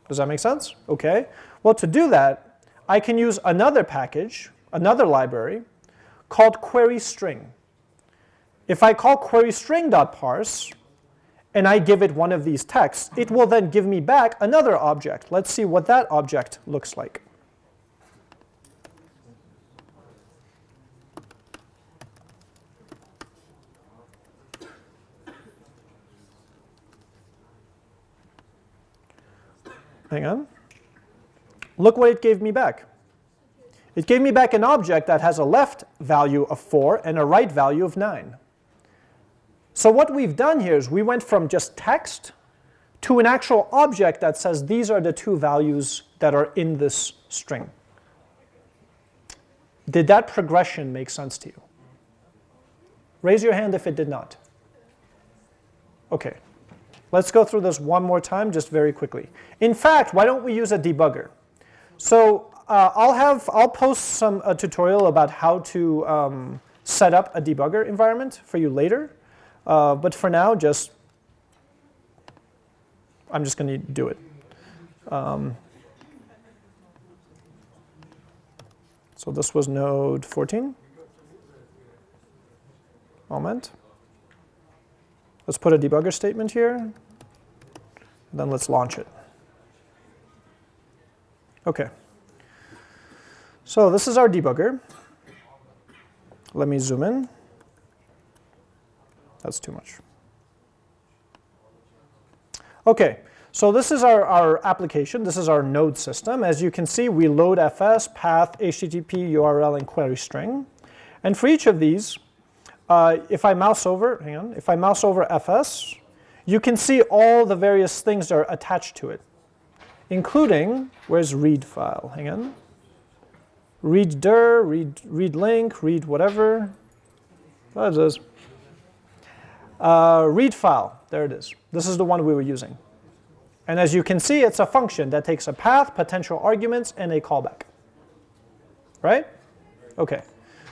Does that make sense? Okay. Well, to do that, I can use another package, another library, called queryString. If I call query string.parse, and I give it one of these texts, it will then give me back another object. Let's see what that object looks like. Hang on. Look what it gave me back. It gave me back an object that has a left value of 4 and a right value of 9. So what we've done here is we went from just text to an actual object that says these are the two values that are in this string. Did that progression make sense to you? Raise your hand if it did not. Okay, let's go through this one more time just very quickly. In fact, why don't we use a debugger? So uh, I'll have I'll post some a tutorial about how to um, set up a debugger environment for you later. Uh, but for now, just I'm just going to do it. Um, so this was node 14. Moment. Let's put a debugger statement here. Then let's launch it. OK. So this is our debugger. Let me zoom in. That's too much. Okay, so this is our, our application. This is our node system. As you can see, we load fs, path, HTTP, URL, and query string. And for each of these, uh, if I mouse over, hang on, if I mouse over fs, you can see all the various things that are attached to it, including, where's read file? Hang on. Read dir, read, read link, read whatever. That is. Uh, read file, there it is. This is the one we were using. And as you can see, it's a function that takes a path, potential arguments, and a callback. Right? Okay.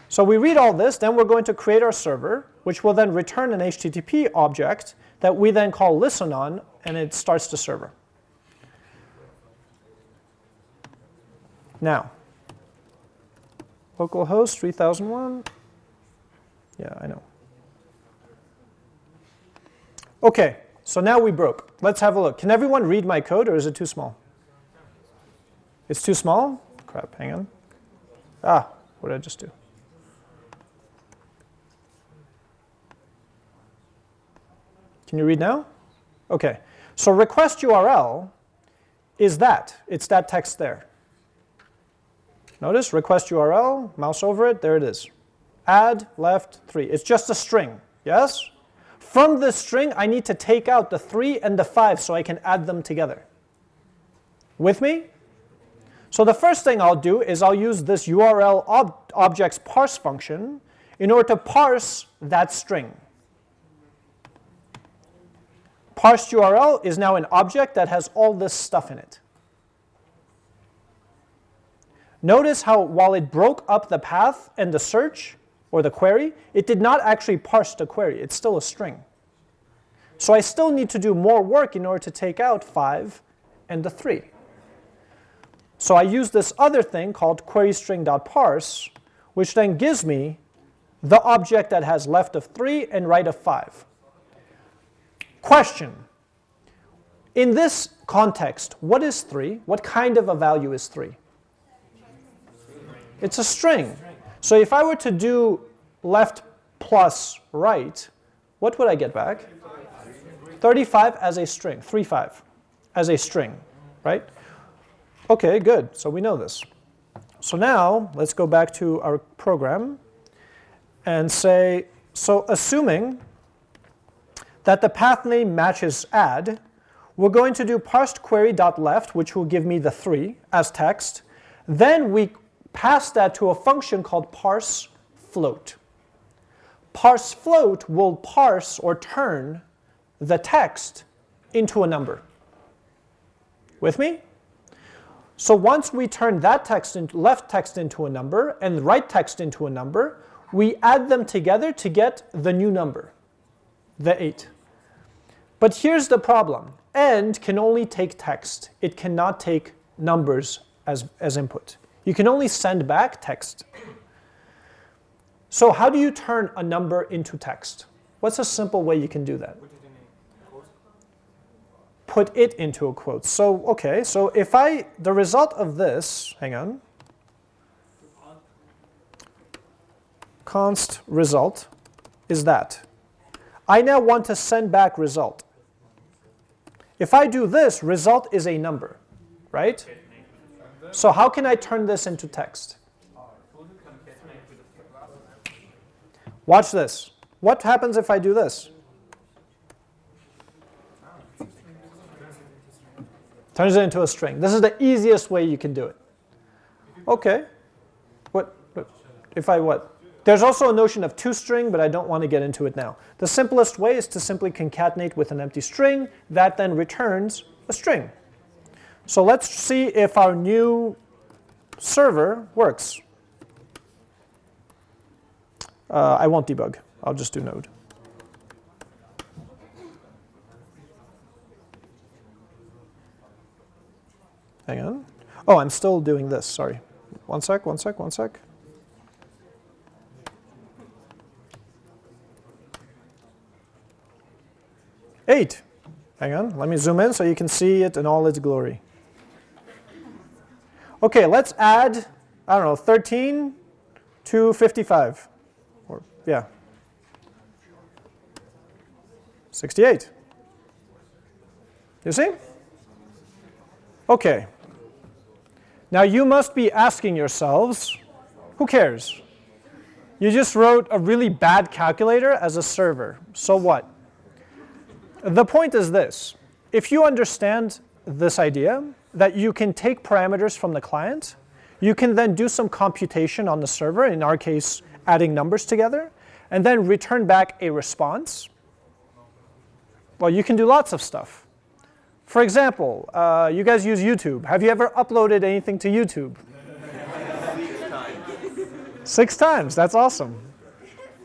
So we read all this, then we're going to create our server, which will then return an HTTP object that we then call listen on, and it starts the server. Now, localhost 3001. Yeah, I know. Okay, so now we broke. Let's have a look. Can everyone read my code or is it too small? It's too small? Crap, hang on. Ah, what did I just do? Can you read now? Okay, so request URL is that. It's that text there. Notice request URL, mouse over it, there it is. Add left 3. It's just a string, yes? From this string, I need to take out the 3 and the 5 so I can add them together. With me? So the first thing I'll do is I'll use this URL ob objects parse function in order to parse that string. Parsed URL is now an object that has all this stuff in it. Notice how while it broke up the path and the search, or the query, it did not actually parse the query. It's still a string. So I still need to do more work in order to take out 5 and the 3. So I use this other thing called queryString.parse, which then gives me the object that has left of 3 and right of 5. Question. In this context, what is 3? What kind of a value is 3? It's a string. So if I were to do left plus right, what would I get back? 35 as a string, 35 as a string, right? Okay, good. So we know this. So now let's go back to our program and say, so assuming that the path name matches add, we're going to do parsed query.left, which will give me the 3 as text. Then we pass that to a function called parse float. Parse float will parse or turn the text into a number. With me? So once we turn that text into left text into a number and right text into a number, we add them together to get the new number, the 8. But here's the problem. End can only take text. It cannot take numbers as, as input. You can only send back text. So how do you turn a number into text? What's a simple way you can do that? Put it into a quote. So, okay, so if I, the result of this, hang on, const result is that. I now want to send back result. If I do this, result is a number, right? So how can I turn this into text? Watch this. What happens if I do this? Turns it into a string. This is the easiest way you can do it. Okay. What, if I what? There's also a notion of toString, but I don't want to get into it now. The simplest way is to simply concatenate with an empty string. That then returns a string. So let's see if our new server works. Uh, I won't debug. I'll just do node. Hang on. Oh, I'm still doing this. Sorry. One sec, one sec, one sec. Eight. Hang on. Let me zoom in so you can see it in all its glory. Okay, let's add, I don't know, 13 to 55. Or, yeah. 68. You see? Okay. Now you must be asking yourselves, who cares? You just wrote a really bad calculator as a server. So what? The point is this. If you understand this idea, that you can take parameters from the client, you can then do some computation on the server, in our case, adding numbers together, and then return back a response. Well, you can do lots of stuff. For example, uh, you guys use YouTube. Have you ever uploaded anything to YouTube? Six times. Six times, that's awesome.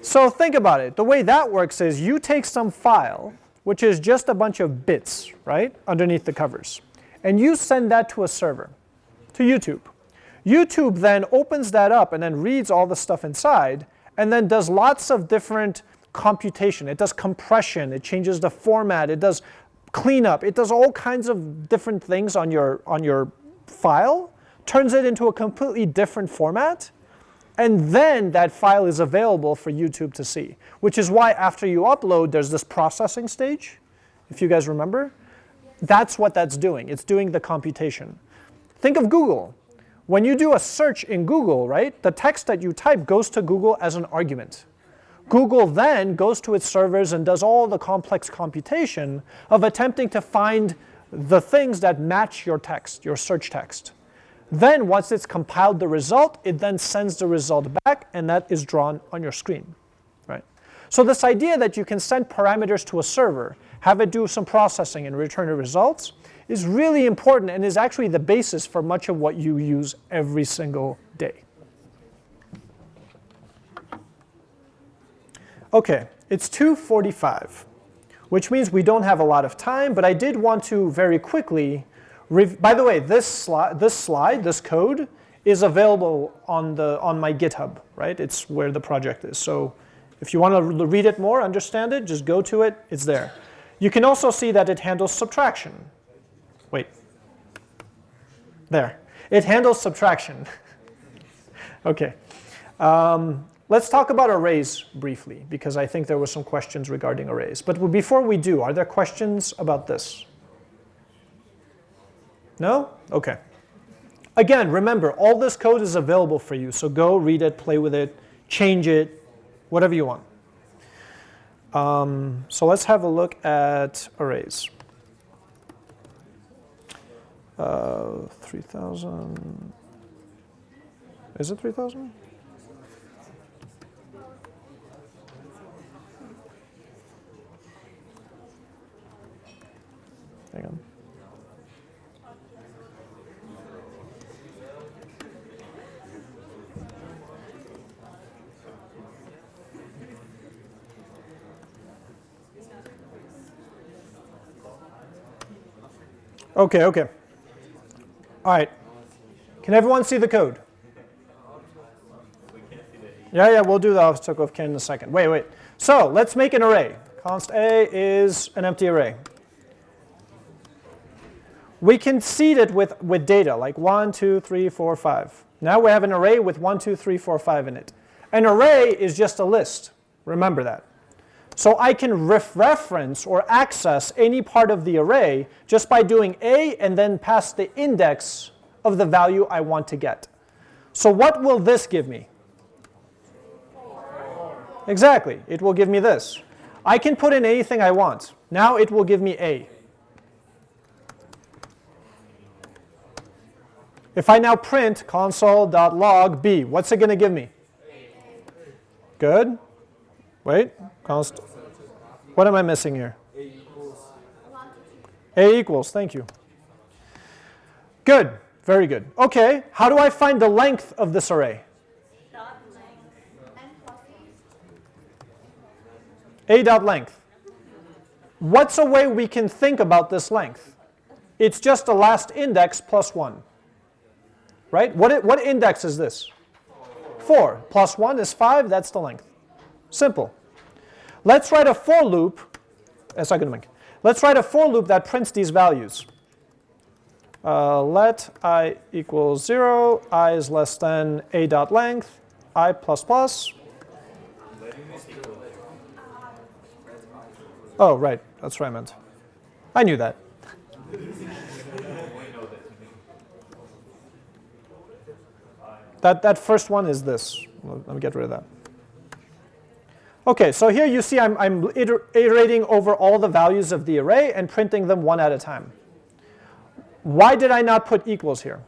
So think about it. The way that works is you take some file, which is just a bunch of bits, right, underneath the covers and you send that to a server, to YouTube. YouTube then opens that up and then reads all the stuff inside and then does lots of different computation, it does compression, it changes the format, it does cleanup, it does all kinds of different things on your, on your file, turns it into a completely different format, and then that file is available for YouTube to see, which is why after you upload, there's this processing stage, if you guys remember. That's what that's doing. It's doing the computation. Think of Google. When you do a search in Google, right, the text that you type goes to Google as an argument. Google then goes to its servers and does all the complex computation of attempting to find the things that match your text, your search text. Then once it's compiled the result, it then sends the result back and that is drawn on your screen. Right? So this idea that you can send parameters to a server, have it do some processing and return the results is really important and is actually the basis for much of what you use every single day. Okay, it's 2.45, which means we don't have a lot of time, but I did want to very quickly, by the way, this, sli this slide, this code, is available on, the, on my GitHub, right? It's where the project is. So if you want to read it more, understand it, just go to it, it's there. You can also see that it handles subtraction. Wait. There. It handles subtraction. okay. Um, let's talk about arrays briefly, because I think there were some questions regarding arrays. But before we do, are there questions about this? No? Okay. Again, remember, all this code is available for you, so go read it, play with it, change it, whatever you want. Um, so let's have a look at arrays. Uh, 3,000. Is it 3,000? Hang on. Okay, okay. All right. Can everyone see the code? Yeah, yeah, we'll do the obstacle of Ken in a second. Wait, wait. So let's make an array. Const A is an empty array. We can seed it with, with data, like 1, 2, 3, 4, 5. Now we have an array with 1, 2, 3, 4, 5 in it. An array is just a list. Remember that. So I can ref reference or access any part of the array just by doing A and then pass the index of the value I want to get. So what will this give me? Exactly, it will give me this. I can put in anything I want. Now it will give me A. If I now print console.log b, what's it going to give me? Good. Wait, const. What am I missing here? A equals. A equals, thank you. Good, very good. Okay, how do I find the length of this array? A dot length. What's a way we can think about this length? It's just the last index plus 1. Right? What, what index is this? 4. Plus 1 is 5, that's the length. Simple. Let's write a for loop. Let's write a for loop that prints these values. Uh, let i equals 0, i is less than a dot length, i plus plus. Oh, right, that's what I meant. I knew that. that, that first one is this. Let me get rid of that. Okay, so here you see I'm, I'm iterating over all the values of the array and printing them one at a time. Why did I not put equals here?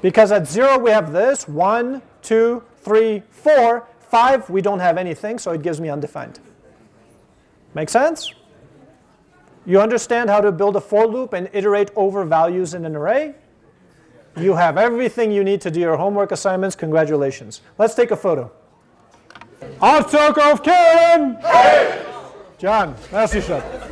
Because at 0 we have this, 1, 2, 3, 4, 5 we don't have anything, so it gives me undefined. Make sense? You understand how to build a for loop and iterate over values in an array? You have everything you need to do your homework assignments. Congratulations. Let's take a photo. Arthur of Karen! John, merci, chef.